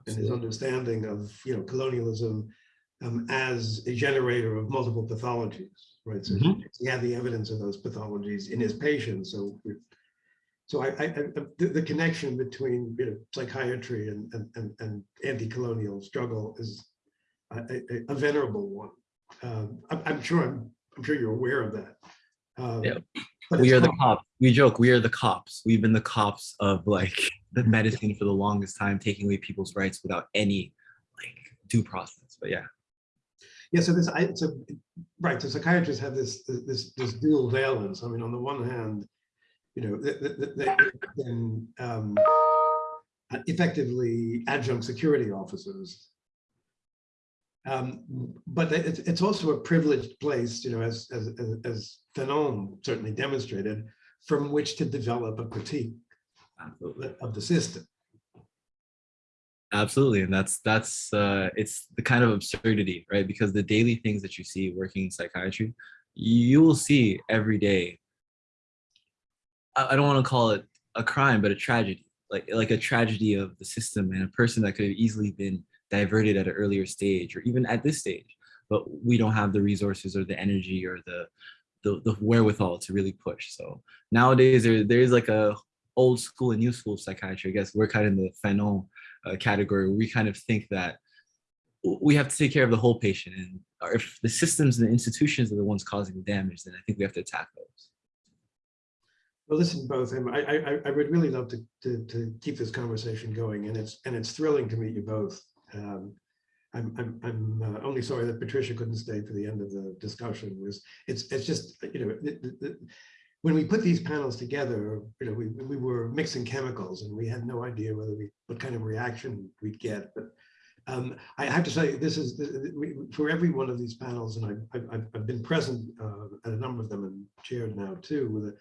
S1: and his understanding of, you know, colonialism um, as a generator of multiple pathologies, right? So
S4: Mhm.
S1: he had the evidence of those pathologies in his patients. So, so I, I, I- the, the connection between, you know, psychiatry and, and, and, and anti-colonial struggle is a, a- a venerable one. Um, I'm, I'm sure, I'm, I'm sure you're aware of that. Um,
S4: Yeah.
S1: But
S4: we are the cops. We joke, we are the cops. We've been the cops of like [LAUGHS] the medicine for the longest time, taking away people's rights without any like due process. But yeah.
S1: Yeah, so this, I, so, right, so psychiatrists have this, this, this dual valence. I mean, on the one hand, you know, they, they, they can um, effectively adjunct security officers. Um, but it's, it's also a privileged place, you know, as, as, as, Fanon certainly demonstrated, from which to develop a critique
S4: Absolutely.
S1: of the system.
S4: Absolutely. And that's that's uh it's the kind of absurdity, right? Because the daily things that you see working in psychiatry, you will see every day. I, I don't want to call it a crime, but a tragedy, like like a tragedy of the system and a person that could have easily been diverted at an earlier stage or even at this stage. But we don't have the resources or the energy or the the, the wherewithal to really push. So nowadays there there is like a old school and new school psychiatry. I guess we're kind of in the Fanon uh, category we kind of think that we have to take care of the whole patient and if the systems and the institutions are the ones causing the damage, then I think we have to attack those.
S1: Well, listen, both, I, I, I would really love to, to, to keep this conversation going, and it's, and it's thrilling to meet you both. Um, I'm, I'm, I'm uh, only sorry that Patricia couldn't stay for the end of the discussion, was, it's, it's just, you know, when we put these panels together, you know, we, we were mixing chemicals, and we had no idea whether we, what kind of reaction we'd get, but um, I have to say, this is, we- for every one of these panels, and I've- I've, I've, been present uh, at a number of them and chaired now too, with a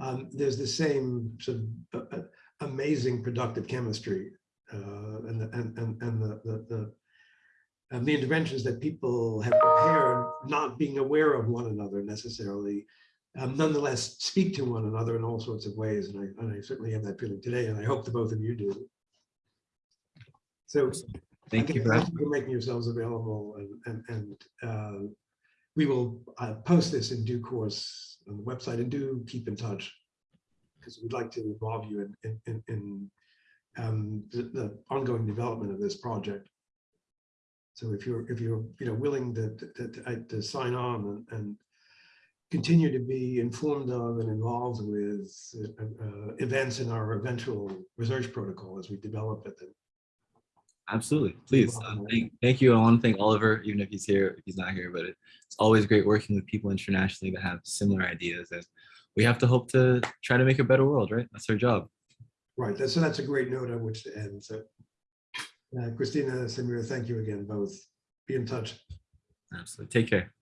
S1: um, there's the same sort of uh, amazing productive chemistry and, the- and, and, and the, the, the, and the interventions that people have prepared, not being aware of one another necessarily, um, nonetheless speak to one another in all sorts of ways. And I, and I certainly have that feeling today, and I hope the both of you do. So
S4: Thank you for
S1: thank you for making yourselves available and, and, and uh, we will uh, post this in due course on the website and do keep in touch because we'd like to involve you in, in, in, in um, the, the ongoing development of this project. So if you're, if you're, you know, willing to, to, to, uh, to sign on and, and continue to be informed of and involved with uh, uh, events in our eventual research protocol as we develop it, then
S4: Absolutely, please. Uh, thank, thank you. I want to thank Oliver, even if he's here, if he's not here, but it's always great working with people internationally that have similar ideas. And we have to hope to try to make a better world, right? That's our job.
S1: Right, that's, so that's a great note on which to end, so. uh, Christina, Samira, thank you again both. Be in touch.
S4: Absolutely. Take care.